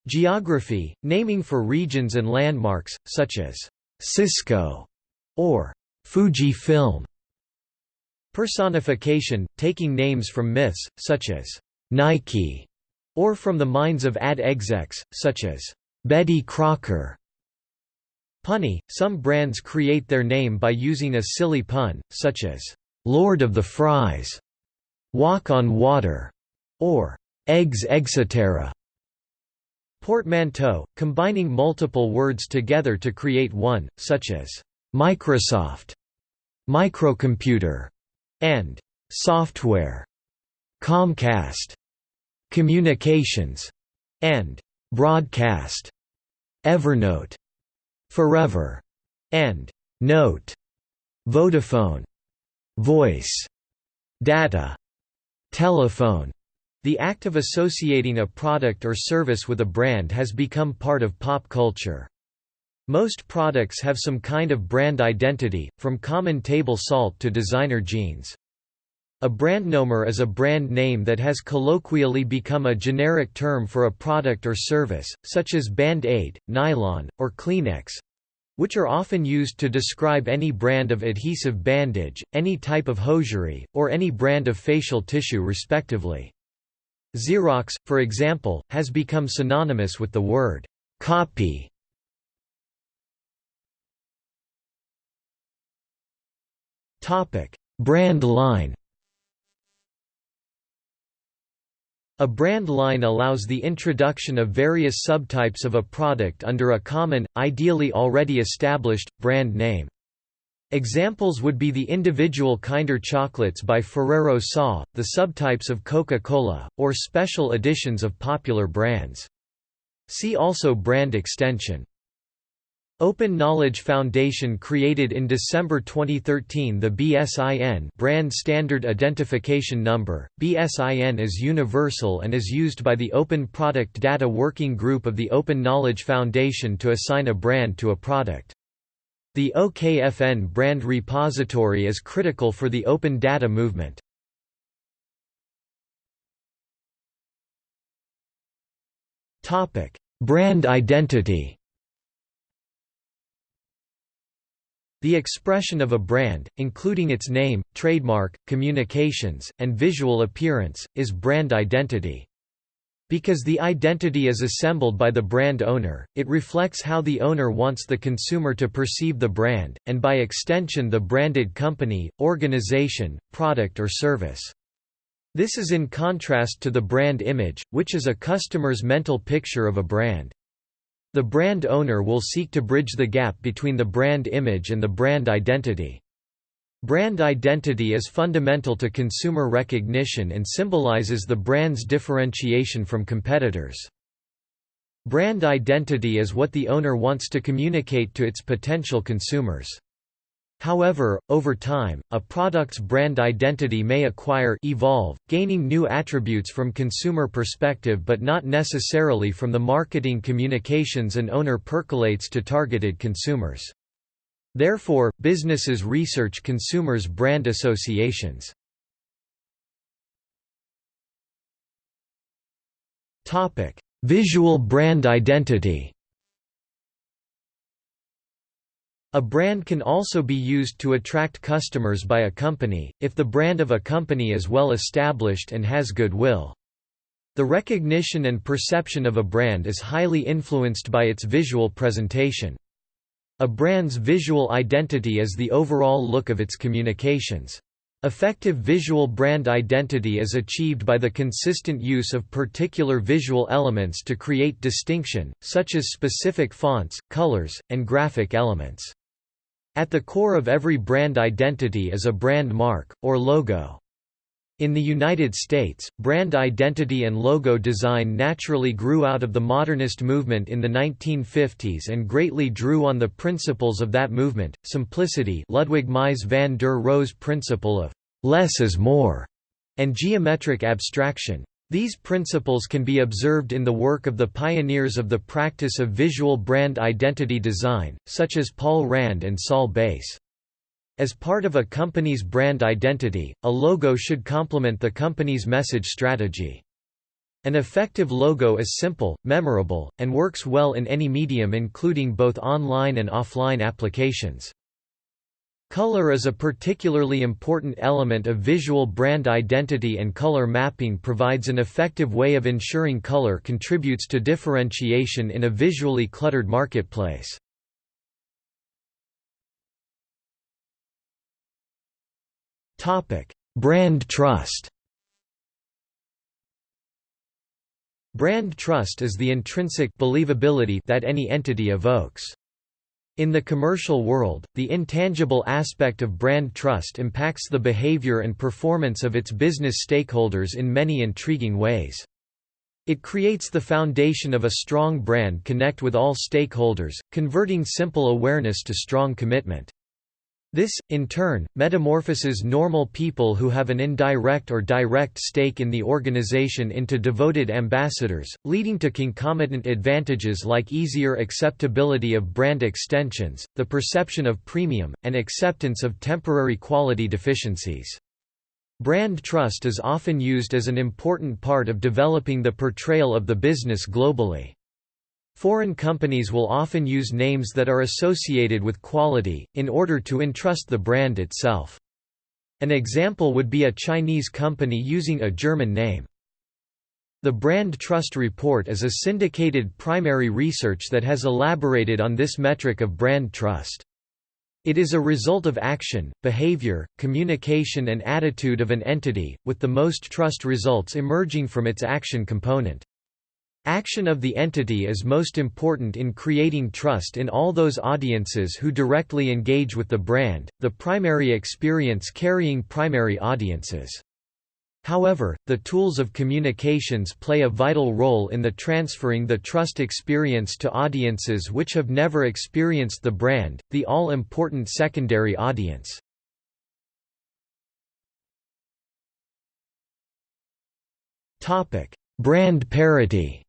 Geography, naming for regions and landmarks, such as Cisco or Fujifilm. Personification, taking names from myths, such as Nike or from the minds of ad execs, such as Betty Crocker. Punny – Some brands create their name by using a silly pun, such as, "'Lord of the Fries", "'Walk on Water", or "'Eggs etc." Portmanteau – combining multiple words together to create one, such as, "'Microsoft", "'microcomputer", and "'software", Comcast. Communications, and Broadcast, Evernote, Forever, and Note, Vodafone, Voice, Data, Telephone. The act of associating a product or service with a brand has become part of pop culture. Most products have some kind of brand identity, from common table salt to designer jeans. A brandnomer is a brand name that has colloquially become a generic term for a product or service, such as Band-Aid, Nylon, or Kleenex—which are often used to describe any brand of adhesive bandage, any type of hosiery, or any brand of facial tissue respectively. Xerox, for example, has become synonymous with the word «copy». Brand line A brand line allows the introduction of various subtypes of a product under a common, ideally already established, brand name. Examples would be the individual Kinder chocolates by Ferrero SA, the subtypes of Coca-Cola, or special editions of popular brands. See also brand extension. Open Knowledge Foundation created in December 2013 the BSIN Brand Standard Identification Number. BSIN is universal and is used by the Open Product Data Working Group of the Open Knowledge Foundation to assign a brand to a product. The OKFN brand repository is critical for the open data movement. Topic: Brand identity The expression of a brand, including its name, trademark, communications, and visual appearance, is brand identity. Because the identity is assembled by the brand owner, it reflects how the owner wants the consumer to perceive the brand, and by extension the branded company, organization, product or service. This is in contrast to the brand image, which is a customer's mental picture of a brand. The brand owner will seek to bridge the gap between the brand image and the brand identity. Brand identity is fundamental to consumer recognition and symbolizes the brand's differentiation from competitors. Brand identity is what the owner wants to communicate to its potential consumers. However, over time, a product's brand identity may acquire evolve, gaining new attributes from consumer perspective but not necessarily from the marketing communications an owner percolates to targeted consumers. Therefore, businesses research consumers' brand associations. Visual brand identity A brand can also be used to attract customers by a company, if the brand of a company is well established and has goodwill. The recognition and perception of a brand is highly influenced by its visual presentation. A brand's visual identity is the overall look of its communications. Effective visual brand identity is achieved by the consistent use of particular visual elements to create distinction, such as specific fonts, colors, and graphic elements. At the core of every brand identity is a brand mark, or logo. In the United States, brand identity and logo design naturally grew out of the modernist movement in the 1950s and greatly drew on the principles of that movement, simplicity Ludwig Mies van der Rohe's principle of «less is more» and geometric abstraction. These principles can be observed in the work of the pioneers of the practice of visual brand identity design, such as Paul Rand and Saul Bass. As part of a company's brand identity, a logo should complement the company's message strategy. An effective logo is simple, memorable, and works well in any medium including both online and offline applications. Color is a particularly important element of visual brand identity and color mapping provides an effective way of ensuring color contributes to differentiation in a visually cluttered marketplace. Brand trust. Brand trust is the intrinsic believability that any entity evokes. In the commercial world, the intangible aspect of brand trust impacts the behavior and performance of its business stakeholders in many intriguing ways. It creates the foundation of a strong brand connect with all stakeholders, converting simple awareness to strong commitment. This, in turn, metamorphoses normal people who have an indirect or direct stake in the organization into devoted ambassadors, leading to concomitant advantages like easier acceptability of brand extensions, the perception of premium, and acceptance of temporary quality deficiencies. Brand trust is often used as an important part of developing the portrayal of the business globally. Foreign companies will often use names that are associated with quality, in order to entrust the brand itself. An example would be a Chinese company using a German name. The Brand Trust Report is a syndicated primary research that has elaborated on this metric of brand trust. It is a result of action, behavior, communication and attitude of an entity, with the most trust results emerging from its action component. Action of the entity is most important in creating trust in all those audiences who directly engage with the brand, the primary experience carrying primary audiences. However, the tools of communications play a vital role in the transferring the trust experience to audiences which have never experienced the brand, the all-important secondary audience. Brand parity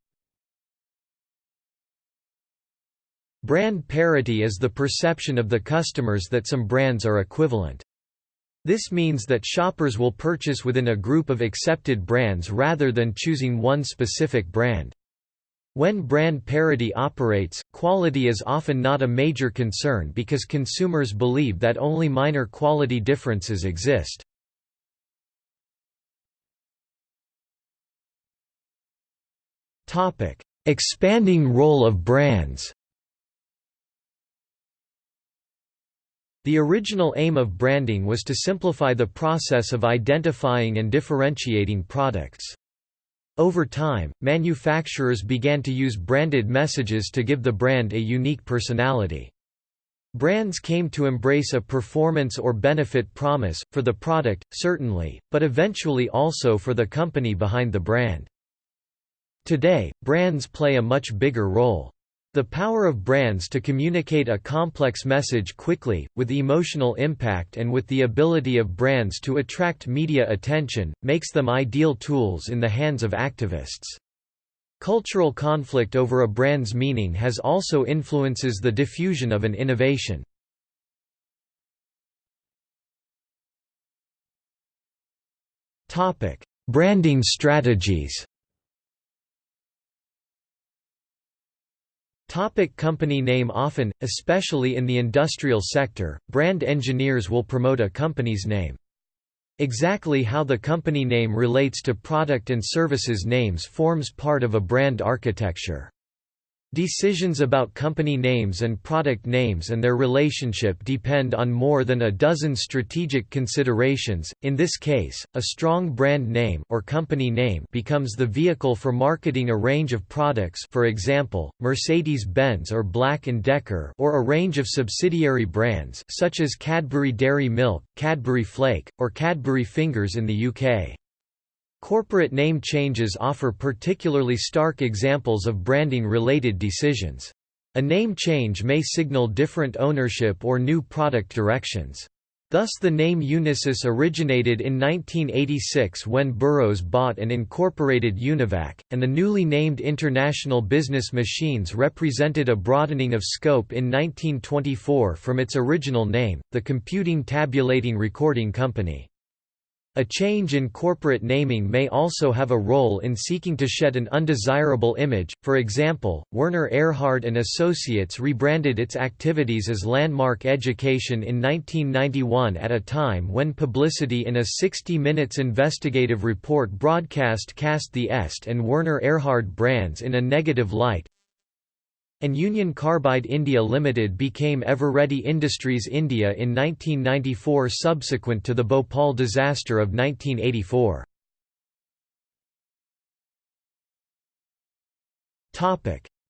Brand parity is the perception of the customers that some brands are equivalent. This means that shoppers will purchase within a group of accepted brands rather than choosing one specific brand. When brand parity operates, quality is often not a major concern because consumers believe that only minor quality differences exist. Expanding role of brands The original aim of branding was to simplify the process of identifying and differentiating products. Over time, manufacturers began to use branded messages to give the brand a unique personality. Brands came to embrace a performance or benefit promise, for the product, certainly, but eventually also for the company behind the brand. Today, brands play a much bigger role. The power of brands to communicate a complex message quickly, with emotional impact and with the ability of brands to attract media attention, makes them ideal tools in the hands of activists. Cultural conflict over a brand's meaning has also influences the diffusion of an innovation. Branding strategies Topic company name Often, especially in the industrial sector, brand engineers will promote a company's name. Exactly how the company name relates to product and services names forms part of a brand architecture. Decisions about company names and product names and their relationship depend on more than a dozen strategic considerations. In this case, a strong brand name or company name becomes the vehicle for marketing a range of products, for example, Mercedes-Benz or Black & Decker, or a range of subsidiary brands such as Cadbury Dairy Milk, Cadbury Flake, or Cadbury Fingers in the UK. Corporate name changes offer particularly stark examples of branding-related decisions. A name change may signal different ownership or new product directions. Thus the name Unisys originated in 1986 when Burroughs bought and incorporated Univac, and the newly named International Business Machines represented a broadening of scope in 1924 from its original name, the Computing Tabulating Recording Company. A change in corporate naming may also have a role in seeking to shed an undesirable image. For example, Werner Erhard and Associates rebranded its activities as Landmark Education in 1991 at a time when publicity in a 60 Minutes investigative report broadcast cast the Est and Werner Erhard brands in a negative light, and Union Carbide India Limited became Eveready Industries India in 1994 subsequent to the Bhopal disaster of 1984.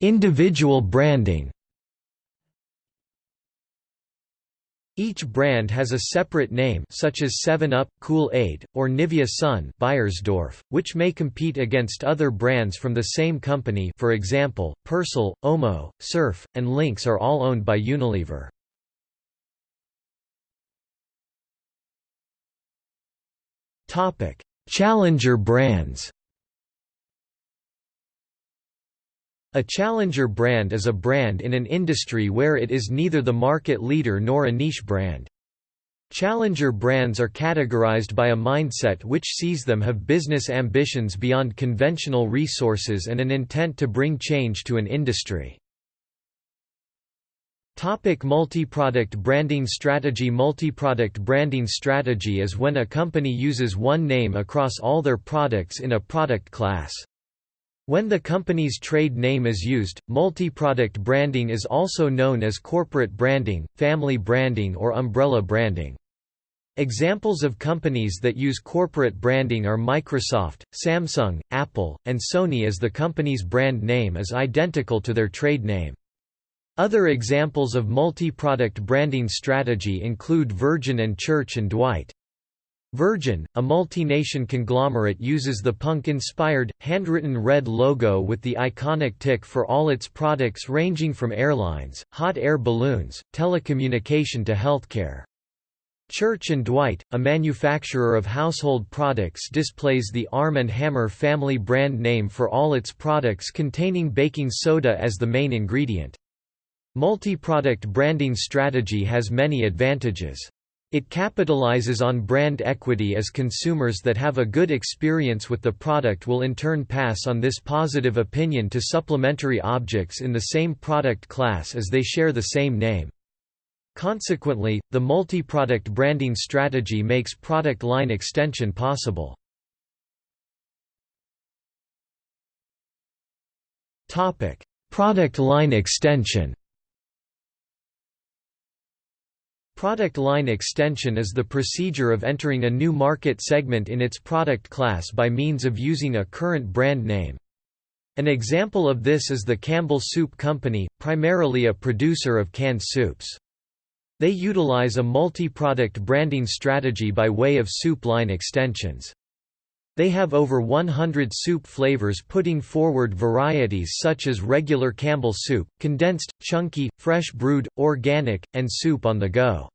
Individual branding Each brand has a separate name such as 7-Up, Kool-Aid, or Nivea Sun Beiersdorf, which may compete against other brands from the same company for example, Persil, Omo, Surf, and Lynx are all owned by Unilever. Challenger brands A challenger brand is a brand in an industry where it is neither the market leader nor a niche brand. Challenger brands are categorized by a mindset which sees them have business ambitions beyond conventional resources and an intent to bring change to an industry. Topic multi-product branding strategy Multi-product branding strategy is when a company uses one name across all their products in a product class. When the company's trade name is used, multi-product branding is also known as corporate branding, family branding or umbrella branding. Examples of companies that use corporate branding are Microsoft, Samsung, Apple, and Sony as the company's brand name is identical to their trade name. Other examples of multi-product branding strategy include Virgin and Church & Dwight. Virgin, a multi-nation conglomerate uses the punk-inspired, handwritten red logo with the iconic tick for all its products ranging from airlines, hot air balloons, telecommunication to healthcare. Church & Dwight, a manufacturer of household products displays the Arm & Hammer family brand name for all its products containing baking soda as the main ingredient. Multi-product branding strategy has many advantages. It capitalizes on brand equity as consumers that have a good experience with the product will in turn pass on this positive opinion to supplementary objects in the same product class as they share the same name. Consequently, the multi-product branding strategy makes product line extension possible. Product line extension Product line extension is the procedure of entering a new market segment in its product class by means of using a current brand name. An example of this is the Campbell Soup Company, primarily a producer of canned soups. They utilize a multi-product branding strategy by way of soup line extensions. They have over 100 soup flavors putting forward varieties such as regular Campbell soup, condensed, chunky, fresh brewed, organic, and soup on the go.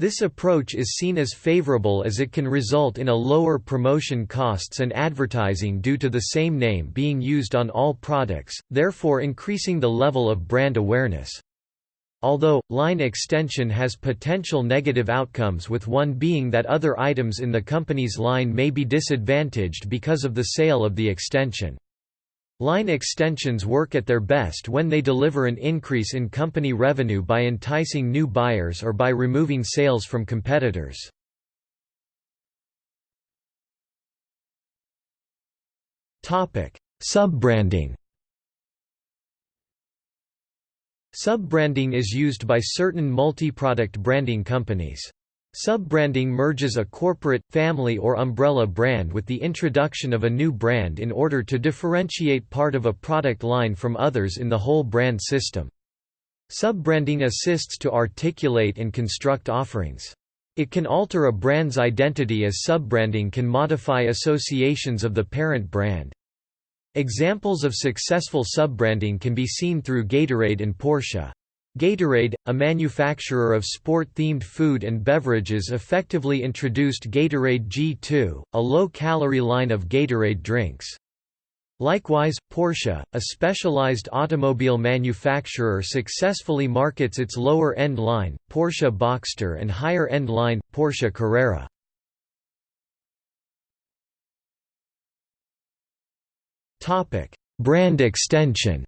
This approach is seen as favorable as it can result in a lower promotion costs and advertising due to the same name being used on all products, therefore increasing the level of brand awareness. Although, line extension has potential negative outcomes with one being that other items in the company's line may be disadvantaged because of the sale of the extension. Line extensions work at their best when they deliver an increase in company revenue by enticing new buyers or by removing sales from competitors. Sub-branding Sub-branding is used by certain multi-product branding companies. Sub-branding merges a corporate, family or umbrella brand with the introduction of a new brand in order to differentiate part of a product line from others in the whole brand system. Sub-branding assists to articulate and construct offerings. It can alter a brand's identity as sub-branding can modify associations of the parent brand. Examples of successful sub-branding can be seen through Gatorade and Porsche. Gatorade, a manufacturer of sport-themed food and beverages effectively introduced Gatorade G2, a low-calorie line of Gatorade drinks. Likewise, Porsche, a specialized automobile manufacturer successfully markets its lower-end line, Porsche Boxster and higher-end line, Porsche Carrera. Brand extension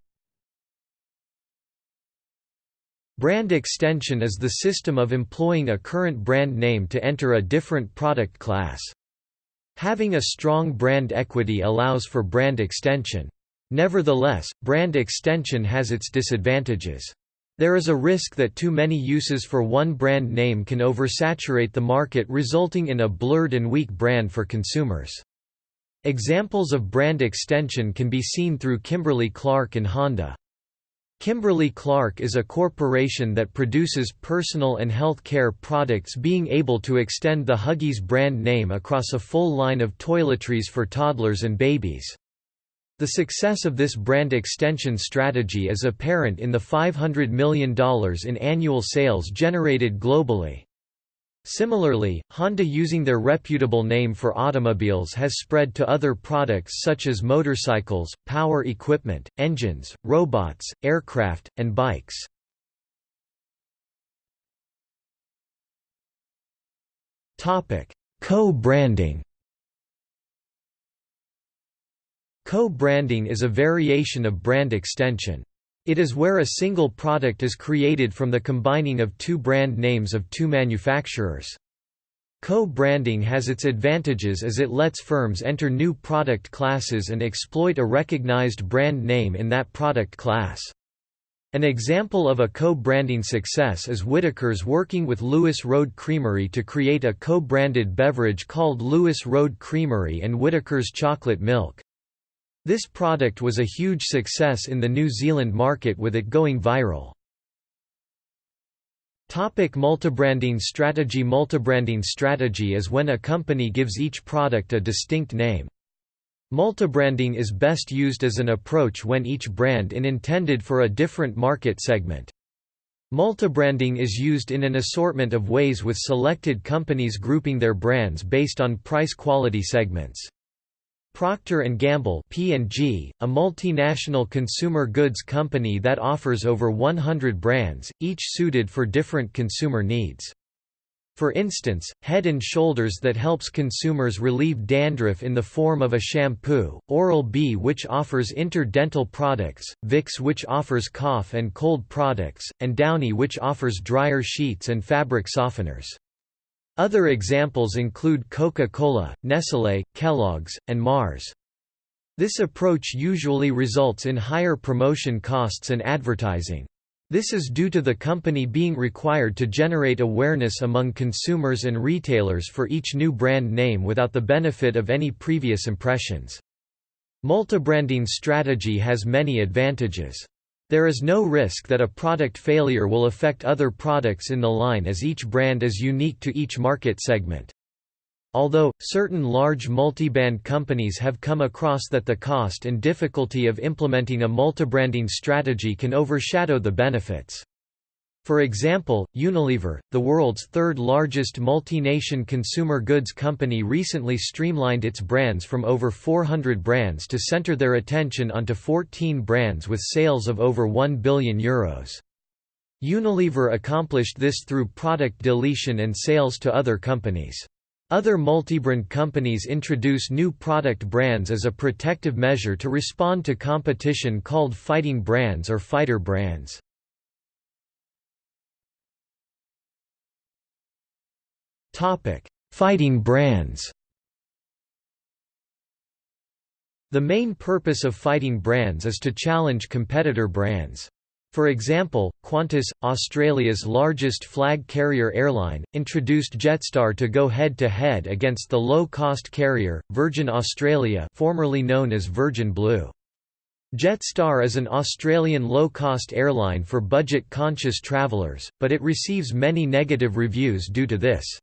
Brand extension is the system of employing a current brand name to enter a different product class. Having a strong brand equity allows for brand extension. Nevertheless, brand extension has its disadvantages. There is a risk that too many uses for one brand name can oversaturate the market resulting in a blurred and weak brand for consumers. Examples of brand extension can be seen through Kimberly-Clark and Honda. Kimberly-Clark is a corporation that produces personal and health care products being able to extend the Huggies brand name across a full line of toiletries for toddlers and babies. The success of this brand extension strategy is apparent in the $500 million in annual sales generated globally. Similarly, Honda using their reputable name for automobiles has spread to other products such as motorcycles, power equipment, engines, robots, aircraft, and bikes. Co-branding Co-branding is a variation of brand extension. It is where a single product is created from the combining of two brand names of two manufacturers. Co-branding has its advantages as it lets firms enter new product classes and exploit a recognized brand name in that product class. An example of a co-branding success is Whittaker's working with Lewis Road Creamery to create a co-branded beverage called Lewis Road Creamery and Whittaker's Chocolate Milk. This product was a huge success in the New Zealand market with it going viral. Topic multibranding strategy Multibranding strategy is when a company gives each product a distinct name. Multibranding is best used as an approach when each brand is intended for a different market segment. Multibranding is used in an assortment of ways with selected companies grouping their brands based on price-quality segments. Procter & Gamble P&G, a multinational consumer goods company that offers over 100 brands, each suited for different consumer needs. For instance, Head & Shoulders that helps consumers relieve dandruff in the form of a shampoo, Oral-B which offers interdental products, Vicks which offers cough and cold products, and Downy which offers dryer sheets and fabric softeners. Other examples include Coca-Cola, Nestlé, Kellogg's, and Mars. This approach usually results in higher promotion costs and advertising. This is due to the company being required to generate awareness among consumers and retailers for each new brand name without the benefit of any previous impressions. Multibranding strategy has many advantages. There is no risk that a product failure will affect other products in the line as each brand is unique to each market segment. Although, certain large multi-brand companies have come across that the cost and difficulty of implementing a multibranding strategy can overshadow the benefits. For example, Unilever, the world's third largest multi-nation consumer goods company recently streamlined its brands from over 400 brands to center their attention onto 14 brands with sales of over €1 billion. Euros. Unilever accomplished this through product deletion and sales to other companies. Other multibrand companies introduce new product brands as a protective measure to respond to competition called fighting brands or fighter brands. Fighting brands The main purpose of fighting brands is to challenge competitor brands. For example, Qantas, Australia's largest flag carrier airline, introduced Jetstar to go head-to-head -head against the low-cost carrier, Virgin Australia formerly known as Virgin Blue. Jetstar is an Australian low-cost airline for budget-conscious travellers, but it receives many negative reviews due to this.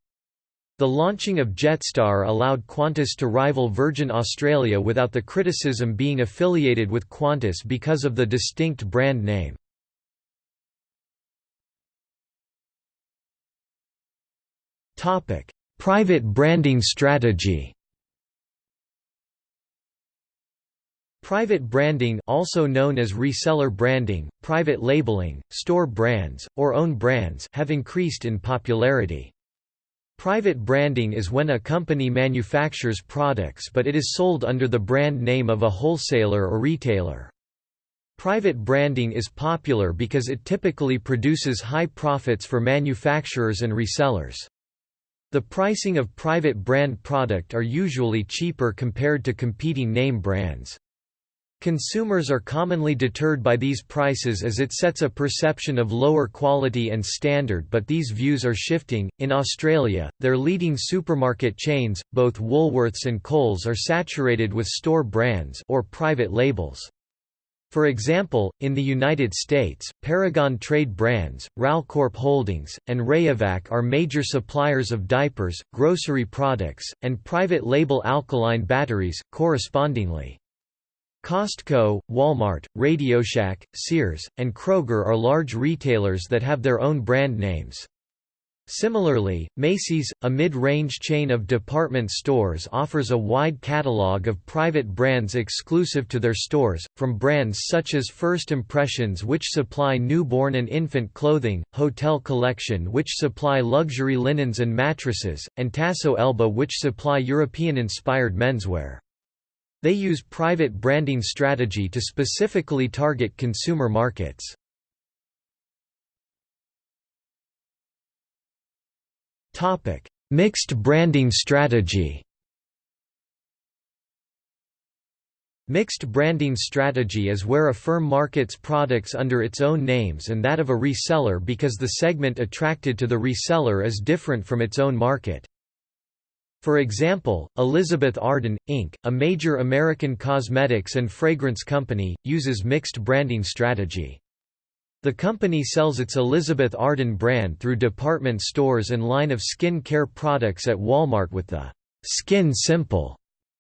The launching of Jetstar allowed Qantas to rival Virgin Australia without the criticism being affiliated with Qantas because of the distinct brand name. Private branding strategy. Private branding also known as reseller branding, private labeling, store brands, or own brands have increased in popularity. Private branding is when a company manufactures products but it is sold under the brand name of a wholesaler or retailer. Private branding is popular because it typically produces high profits for manufacturers and resellers. The pricing of private brand product are usually cheaper compared to competing name brands. Consumers are commonly deterred by these prices as it sets a perception of lower quality and standard but these views are shifting. In Australia, their leading supermarket chains, both Woolworths and Coles are saturated with store brands or private labels. For example, in the United States, Paragon Trade Brands, RALCorp Holdings, and Rayovac are major suppliers of diapers, grocery products, and private label alkaline batteries, correspondingly. Costco, Walmart, RadioShack, Sears, and Kroger are large retailers that have their own brand names. Similarly, Macy's, a mid-range chain of department stores offers a wide catalog of private brands exclusive to their stores, from brands such as First Impressions which supply newborn and infant clothing, Hotel Collection which supply luxury linens and mattresses, and Tasso Elba which supply European-inspired menswear. They use private branding strategy to specifically target consumer markets. Topic: Mixed branding strategy. Mixed branding strategy is where a firm markets products under its own names and that of a reseller because the segment attracted to the reseller is different from its own market. For example, Elizabeth Arden, Inc., a major American cosmetics and fragrance company, uses mixed branding strategy. The company sells its Elizabeth Arden brand through department stores and line of skin care products at Walmart with the Skin Simple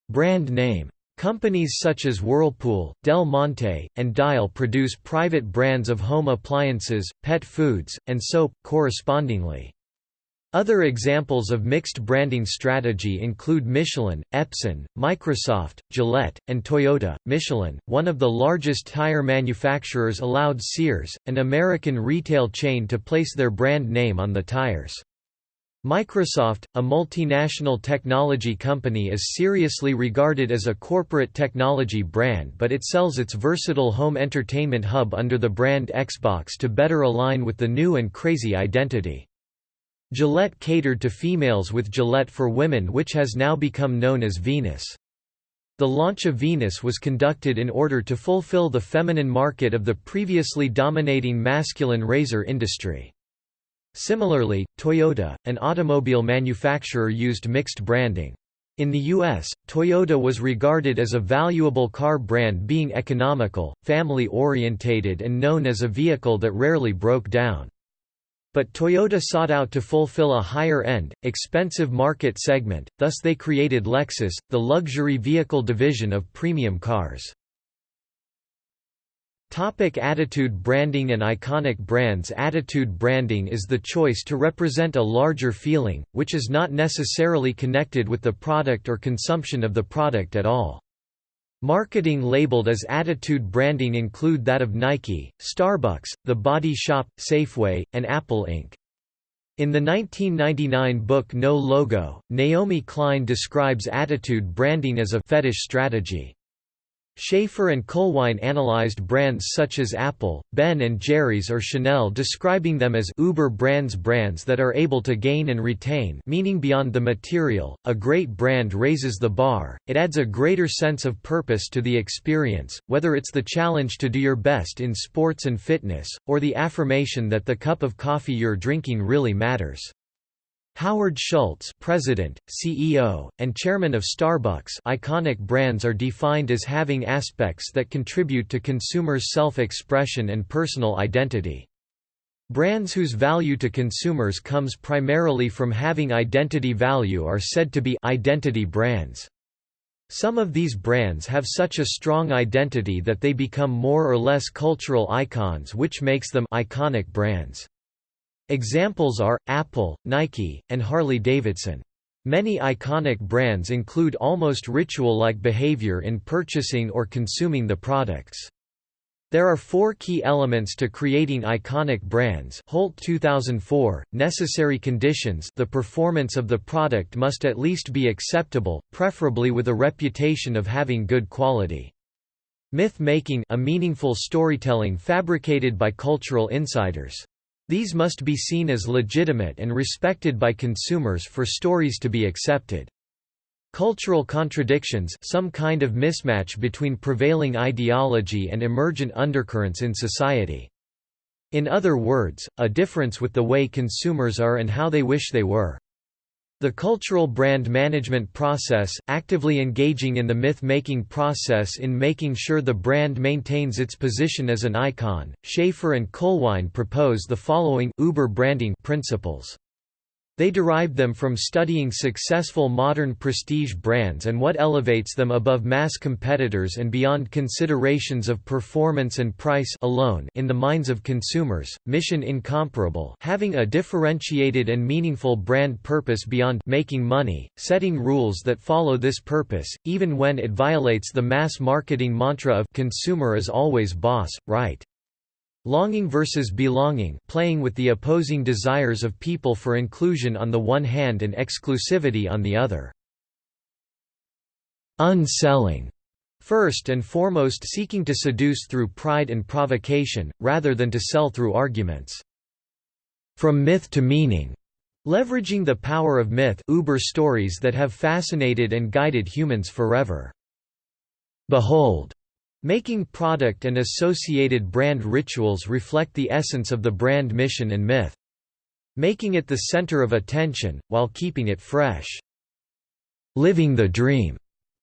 brand name. Companies such as Whirlpool, Del Monte, and Dial produce private brands of home appliances, pet foods, and soap, correspondingly. Other examples of mixed branding strategy include Michelin, Epson, Microsoft, Gillette, and Toyota. Michelin, one of the largest tire manufacturers, allowed Sears, an American retail chain, to place their brand name on the tires. Microsoft, a multinational technology company is seriously regarded as a corporate technology brand but it sells its versatile home entertainment hub under the brand Xbox to better align with the new and crazy identity. Gillette catered to females with Gillette for Women which has now become known as Venus. The launch of Venus was conducted in order to fulfill the feminine market of the previously dominating masculine razor industry. Similarly, Toyota, an automobile manufacturer used mixed branding. In the U.S., Toyota was regarded as a valuable car brand being economical, family-orientated and known as a vehicle that rarely broke down. But Toyota sought out to fulfill a higher-end, expensive market segment, thus they created Lexus, the luxury vehicle division of premium cars. Topic attitude branding and iconic brands Attitude branding is the choice to represent a larger feeling, which is not necessarily connected with the product or consumption of the product at all. Marketing labeled as attitude branding include that of Nike, Starbucks, The Body Shop, Safeway, and Apple Inc. In the 1999 book No Logo, Naomi Klein describes attitude branding as a fetish strategy. Schaefer and Kuhlwein analyzed brands such as Apple, Ben & Jerry's or Chanel describing them as Uber brands brands that are able to gain and retain meaning beyond the material. A great brand raises the bar, it adds a greater sense of purpose to the experience, whether it's the challenge to do your best in sports and fitness, or the affirmation that the cup of coffee you're drinking really matters. Howard Schultz president, CEO, and chairman of Starbucks iconic brands are defined as having aspects that contribute to consumers' self-expression and personal identity. Brands whose value to consumers comes primarily from having identity value are said to be identity brands. Some of these brands have such a strong identity that they become more or less cultural icons which makes them iconic brands. Examples are, Apple, Nike, and Harley-Davidson. Many iconic brands include almost ritual-like behavior in purchasing or consuming the products. There are four key elements to creating iconic brands Holt 2004, necessary conditions the performance of the product must at least be acceptable, preferably with a reputation of having good quality. Myth-making a meaningful storytelling fabricated by cultural insiders. These must be seen as legitimate and respected by consumers for stories to be accepted. Cultural contradictions some kind of mismatch between prevailing ideology and emergent undercurrents in society. In other words, a difference with the way consumers are and how they wish they were. The cultural brand management process, actively engaging in the myth-making process in making sure the brand maintains its position as an icon. Schaefer and Kuhlwein propose the following Uber branding principles. They derived them from studying successful modern prestige brands and what elevates them above mass competitors and beyond considerations of performance and price alone in the minds of consumers. Mission incomparable, having a differentiated and meaningful brand purpose beyond making money, setting rules that follow this purpose, even when it violates the mass marketing mantra of consumer is always boss, right? Longing versus belonging playing with the opposing desires of people for inclusion on the one hand and exclusivity on the other. Unselling First and foremost seeking to seduce through pride and provocation, rather than to sell through arguments. From myth to meaning Leveraging the power of myth Uber stories that have fascinated and guided humans forever. Behold Making product and associated brand rituals reflect the essence of the brand mission and myth. Making it the center of attention, while keeping it fresh. Living the dream.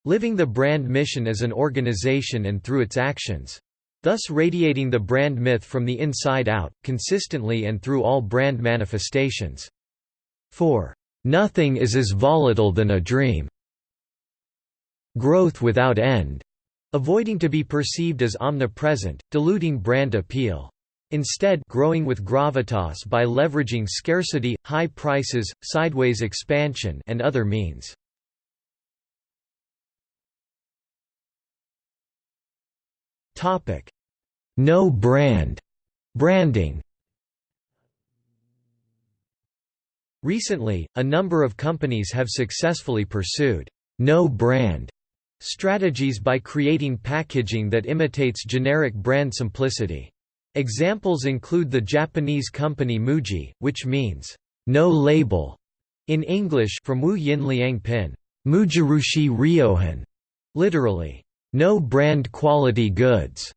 Living the brand mission as an organization and through its actions. Thus radiating the brand myth from the inside out, consistently and through all brand manifestations. 4. Nothing is as volatile than a dream. Growth without end. Avoiding to be perceived as omnipresent, diluting brand appeal. Instead growing with gravitas by leveraging scarcity, high prices, sideways expansion and other means. No brand branding Recently, a number of companies have successfully pursued no brand strategies by creating packaging that imitates generic brand simplicity. Examples include the Japanese company Muji, which means, no label, in English from Wu Yin Liang Pin, Mujirushi Ryohin, literally, no brand quality goods,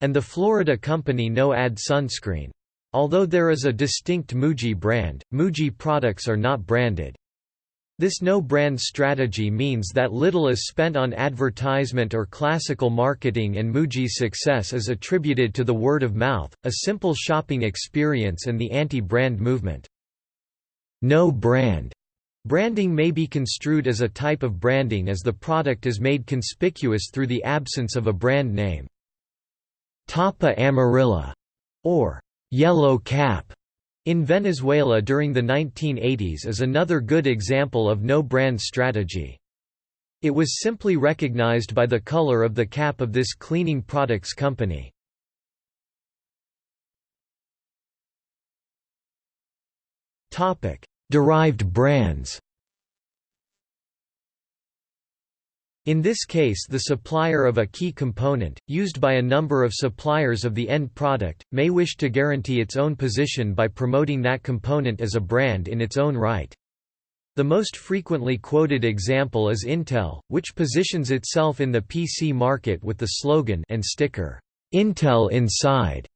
and the Florida company No Ad Sunscreen. Although there is a distinct Muji brand, Muji products are not branded. This no-brand strategy means that little is spent on advertisement or classical marketing and Muji's success is attributed to the word of mouth, a simple shopping experience and the anti-brand movement. No brand branding may be construed as a type of branding as the product is made conspicuous through the absence of a brand name. Tapa amarilla, or yellow cap, in Venezuela during the 1980s is another good example of no-brand strategy. It was simply recognized by the color of the cap of this cleaning products company. Derived brands In this case the supplier of a key component, used by a number of suppliers of the end product, may wish to guarantee its own position by promoting that component as a brand in its own right. The most frequently quoted example is Intel, which positions itself in the PC market with the slogan and sticker, "'Intel Inside'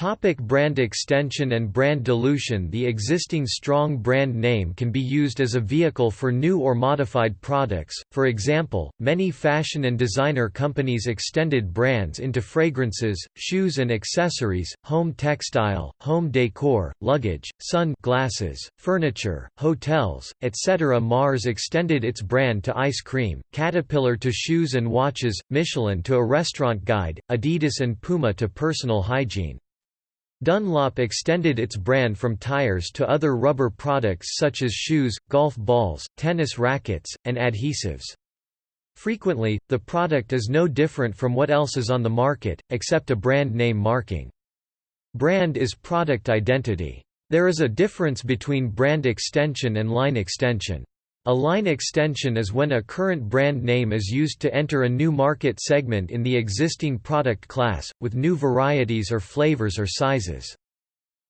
Topic brand extension and brand dilution The existing strong brand name can be used as a vehicle for new or modified products, for example, many fashion and designer companies extended brands into fragrances, shoes and accessories, home textile, home decor, luggage, sun glasses, furniture, hotels, etc. Mars extended its brand to ice cream, Caterpillar to shoes and watches, Michelin to a restaurant guide, Adidas and Puma to personal hygiene. Dunlop extended its brand from tires to other rubber products such as shoes, golf balls, tennis rackets, and adhesives. Frequently, the product is no different from what else is on the market, except a brand name marking. Brand is product identity. There is a difference between brand extension and line extension. A line extension is when a current brand name is used to enter a new market segment in the existing product class, with new varieties or flavors or sizes.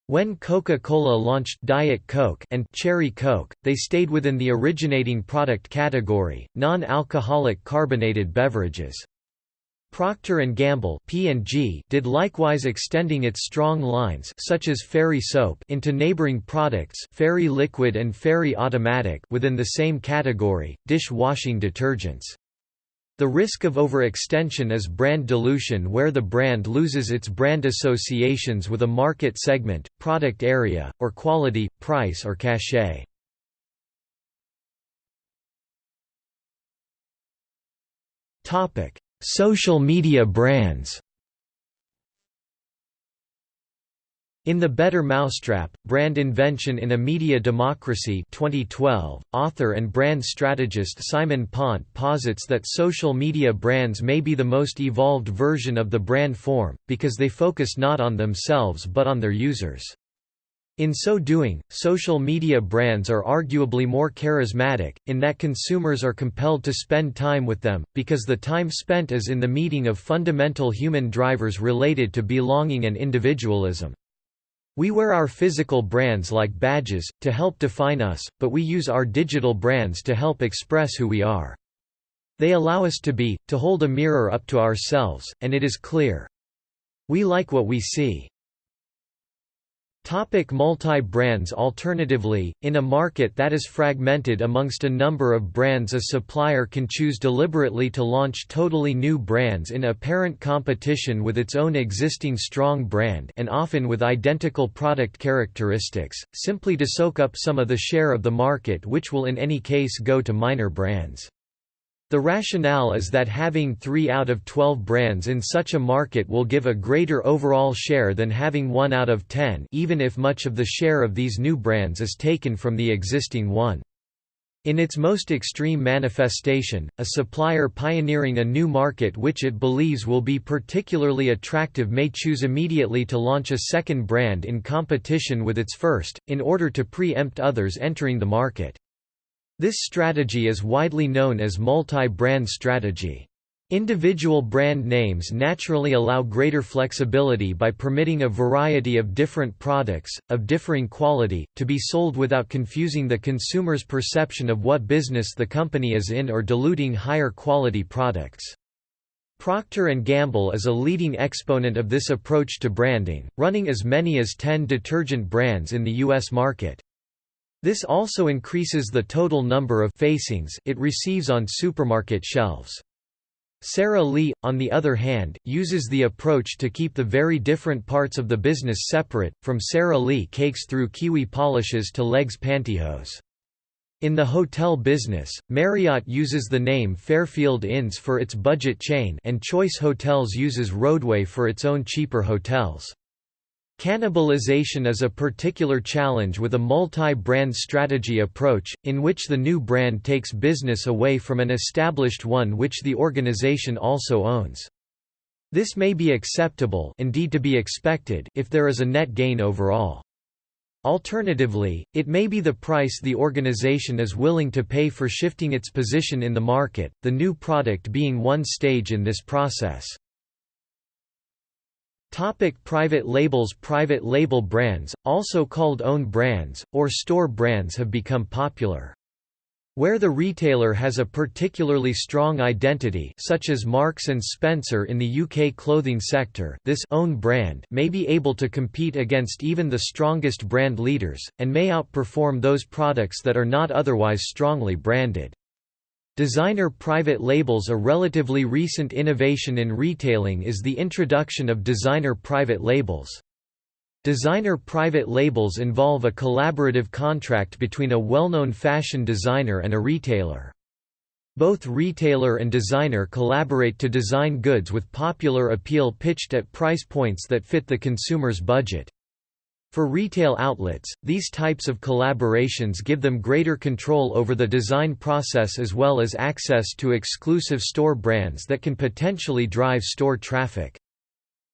When Coca-Cola launched Diet Coke and Cherry Coke, they stayed within the originating product category, non-alcoholic carbonated beverages. Procter & Gamble P&G did likewise extending its strong lines such as Fairy soap into neighboring products Fairy liquid and Fairy automatic within the same category, dish-washing detergents. The risk of overextension is brand dilution where the brand loses its brand associations with a market segment, product area, or quality, price or cachet. Topic Social media brands In The Better Mousetrap, Brand Invention in a Media Democracy 2012, author and brand strategist Simon Pont posits that social media brands may be the most evolved version of the brand form, because they focus not on themselves but on their users. In so doing, social media brands are arguably more charismatic, in that consumers are compelled to spend time with them, because the time spent is in the meeting of fundamental human drivers related to belonging and individualism. We wear our physical brands like badges, to help define us, but we use our digital brands to help express who we are. They allow us to be, to hold a mirror up to ourselves, and it is clear. We like what we see. Topic multi-brands Alternatively, in a market that is fragmented amongst a number of brands a supplier can choose deliberately to launch totally new brands in apparent competition with its own existing strong brand and often with identical product characteristics, simply to soak up some of the share of the market which will in any case go to minor brands. The rationale is that having 3 out of 12 brands in such a market will give a greater overall share than having 1 out of 10 even if much of the share of these new brands is taken from the existing one. In its most extreme manifestation, a supplier pioneering a new market which it believes will be particularly attractive may choose immediately to launch a second brand in competition with its first, in order to pre-empt others entering the market. This strategy is widely known as multi-brand strategy. Individual brand names naturally allow greater flexibility by permitting a variety of different products, of differing quality, to be sold without confusing the consumer's perception of what business the company is in or diluting higher quality products. Procter & Gamble is a leading exponent of this approach to branding, running as many as 10 detergent brands in the U.S. market. This also increases the total number of facings it receives on supermarket shelves. Sara Lee, on the other hand, uses the approach to keep the very different parts of the business separate, from Sara Lee cakes through kiwi polishes to L'eggs pantyhose. In the hotel business, Marriott uses the name Fairfield Inns for its budget chain and Choice Hotels uses Rodeway for its own cheaper hotels. Cannibalization is a particular challenge with a multi-brand strategy approach, in which the new brand takes business away from an established one which the organization also owns. This may be acceptable indeed to be expected if there is a net gain overall. Alternatively, it may be the price the organization is willing to pay for shifting its position in the market, the new product being one stage in this process. Topic private labels Private label brands, also called own brands, or store brands have become popular. Where the retailer has a particularly strong identity such as Marks & Spencer in the UK clothing sector this own brand may be able to compete against even the strongest brand leaders, and may outperform those products that are not otherwise strongly branded. Designer private labels A relatively recent innovation in retailing is the introduction of designer private labels. Designer private labels involve a collaborative contract between a well-known fashion designer and a retailer. Both retailer and designer collaborate to design goods with popular appeal pitched at price points that fit the consumer's budget. For retail outlets, these types of collaborations give them greater control over the design process as well as access to exclusive store brands that can potentially drive store traffic.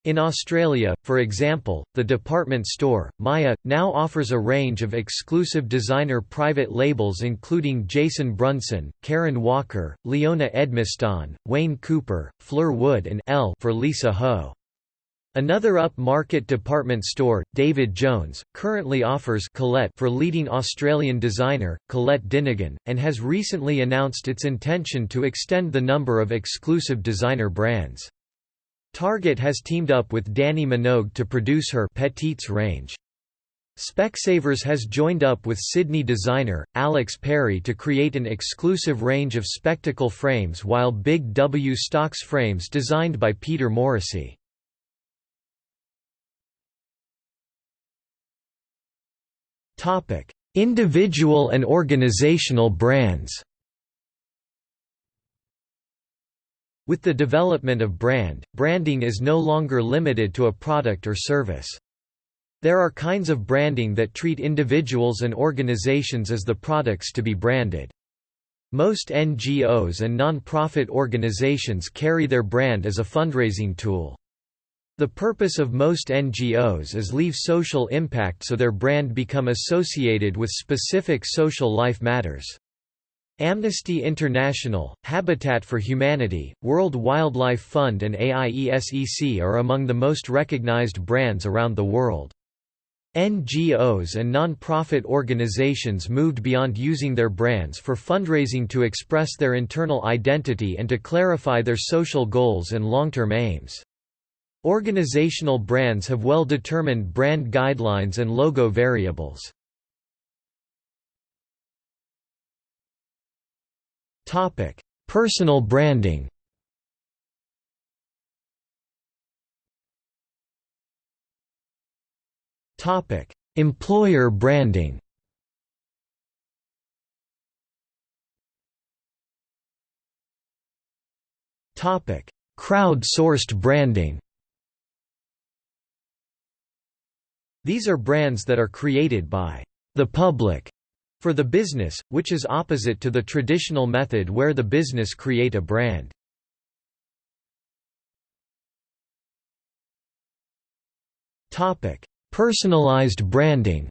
In Australia, for example, the department store, Myer, now offers a range of exclusive designer private labels including Jayson Brunsdon, Karen Walker, Leona Edmiston, Wayne Cooper, Fleur Wood and L for Lisa Ho. Another up-market department store, David Jones, currently offers Colette for leading Australian designer, Colette Dinnigan, and has recently announced its intention to extend the number of exclusive designer brands. Target has teamed up with Dannii Minogue to produce her Petites range. Specsavers has joined up with Sydney designer, Alex Perry to create an exclusive range of spectacle frames while Big W stocks frames designed by Peter Morrissey. Topic: Individual and organizational brands. With the development of brand, branding is no longer limited to a product or service. There are kinds of branding that treat individuals and organizations as the products to be branded. Most NGOs and non-profit organizations carry their brand as a fundraising tool. The purpose of most NGOs is leave social impact so their brand become associated with specific social life matters. Amnesty International, Habitat for Humanity, World Wildlife Fund and AIESEC are among the most recognized brands around the world. NGOs and non-profit organizations moved beyond using their brands for fundraising to express their internal identity and to clarify their social goals and long-term aims. Organizational brands have well-determined brand guidelines and logo variables. Topic: Personal branding Topic: Employer branding Crowd-sourced branding These are brands that are created by the public for the business, which is opposite to the traditional method where the business create a brand. Personalized branding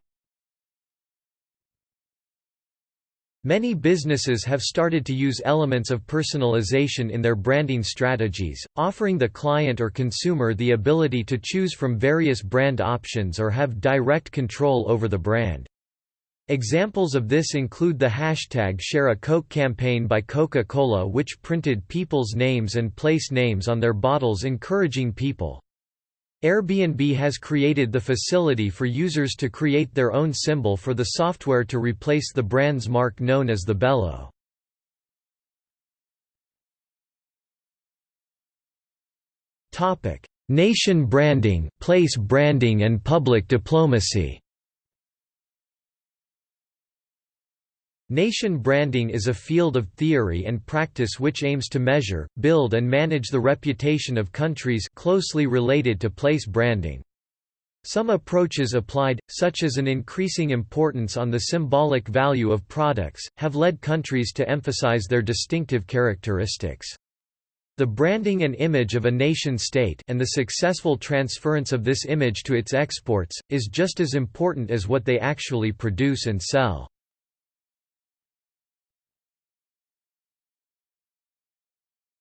Many businesses have started to use elements of personalization in their branding strategies, offering the client or consumer the ability to choose from various brand options or have direct control over the brand. Examples of this include the hashtag Share a Coke campaign by Coca-Cola which printed people's names and place names on their bottles encouraging people Airbnb has created the facility for users to create their own symbol for the software to replace the brand's mark known as the Bélo. Nation branding, place branding and public diplomacy Nation branding is a field of theory and practice which aims to measure, build and manage the reputation of countries closely related to place branding. Some approaches applied, such as an increasing importance on the symbolic value of products, have led countries to emphasize their distinctive characteristics. The branding and image of a nation-state and the successful transference of this image to its exports, is just as important as what they actually produce and sell.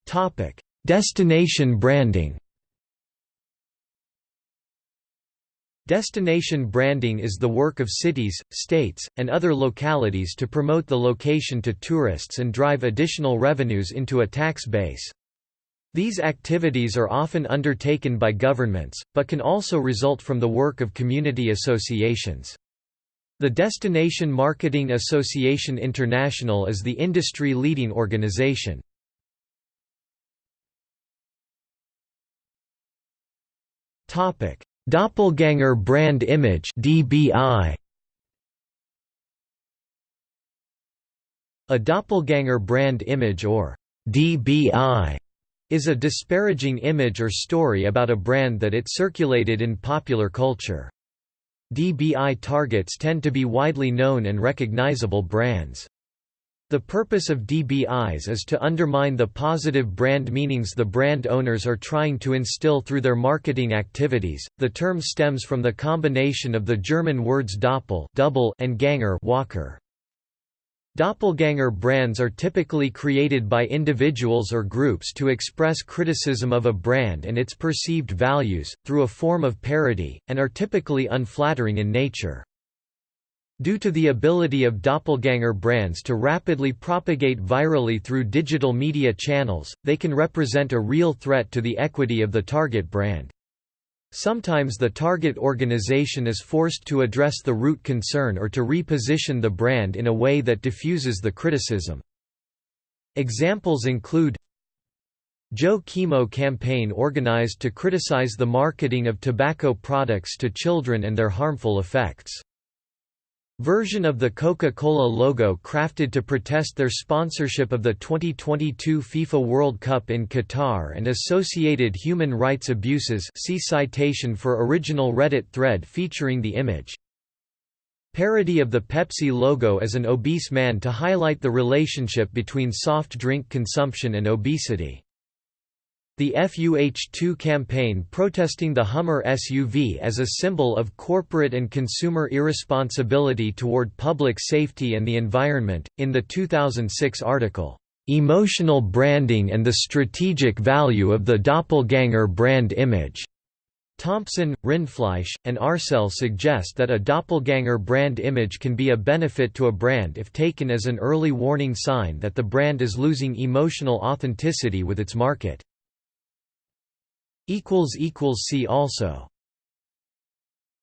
Topic: Destination branding. Destination branding is the work of cities, states, and other localities to promote the location to tourists and drive additional revenues into a tax base. These activities are often undertaken by governments, but can also result from the work of community associations. The Destination Marketing Association International is the industry-leading organization. Doppelganger brand image (DBI). A doppelganger brand image or DBI is a disparaging image or story about a brand that it circulated in popular culture. DBI targets tend to be widely known and recognizable brands. The purpose of DBIs is to undermine the positive brand meanings the brand owners are trying to instill through their marketing activities. The term stems from the combination of the German words doppel double and ganger walker. Doppelganger brands are typically created by individuals or groups to express criticism of a brand and its perceived values, through a form of parody, and are typically unflattering in nature. Due to the ability of doppelganger brands to rapidly propagate virally through digital media channels, they can represent a real threat to the equity of the target brand. Sometimes the target organization is forced to address the root concern or to reposition the brand in a way that diffuses the criticism. Examples include Joe Chemo campaign organized to criticize the marketing of tobacco products to children and their harmful effects. Version of the Coca-Cola logo crafted to protest their sponsorship of the 2022 FIFA World Cup in Qatar and associated human rights abuses see citation for original Reddit thread featuring the image. Parody of the Pepsi logo as an obese man to highlight the relationship between soft drink consumption and obesity. The FUH2 campaign protesting the Hummer SUV as a symbol of corporate and consumer irresponsibility toward public safety and the environment. In the 2006 article, Emotional Branding and the Strategic Value of the Doppelganger Brand Image, Thompson, Rindfleisch, and Arsel suggest that a doppelganger brand image can be a benefit to a brand if taken as an early warning sign that the brand is losing emotional authenticity with its market. See also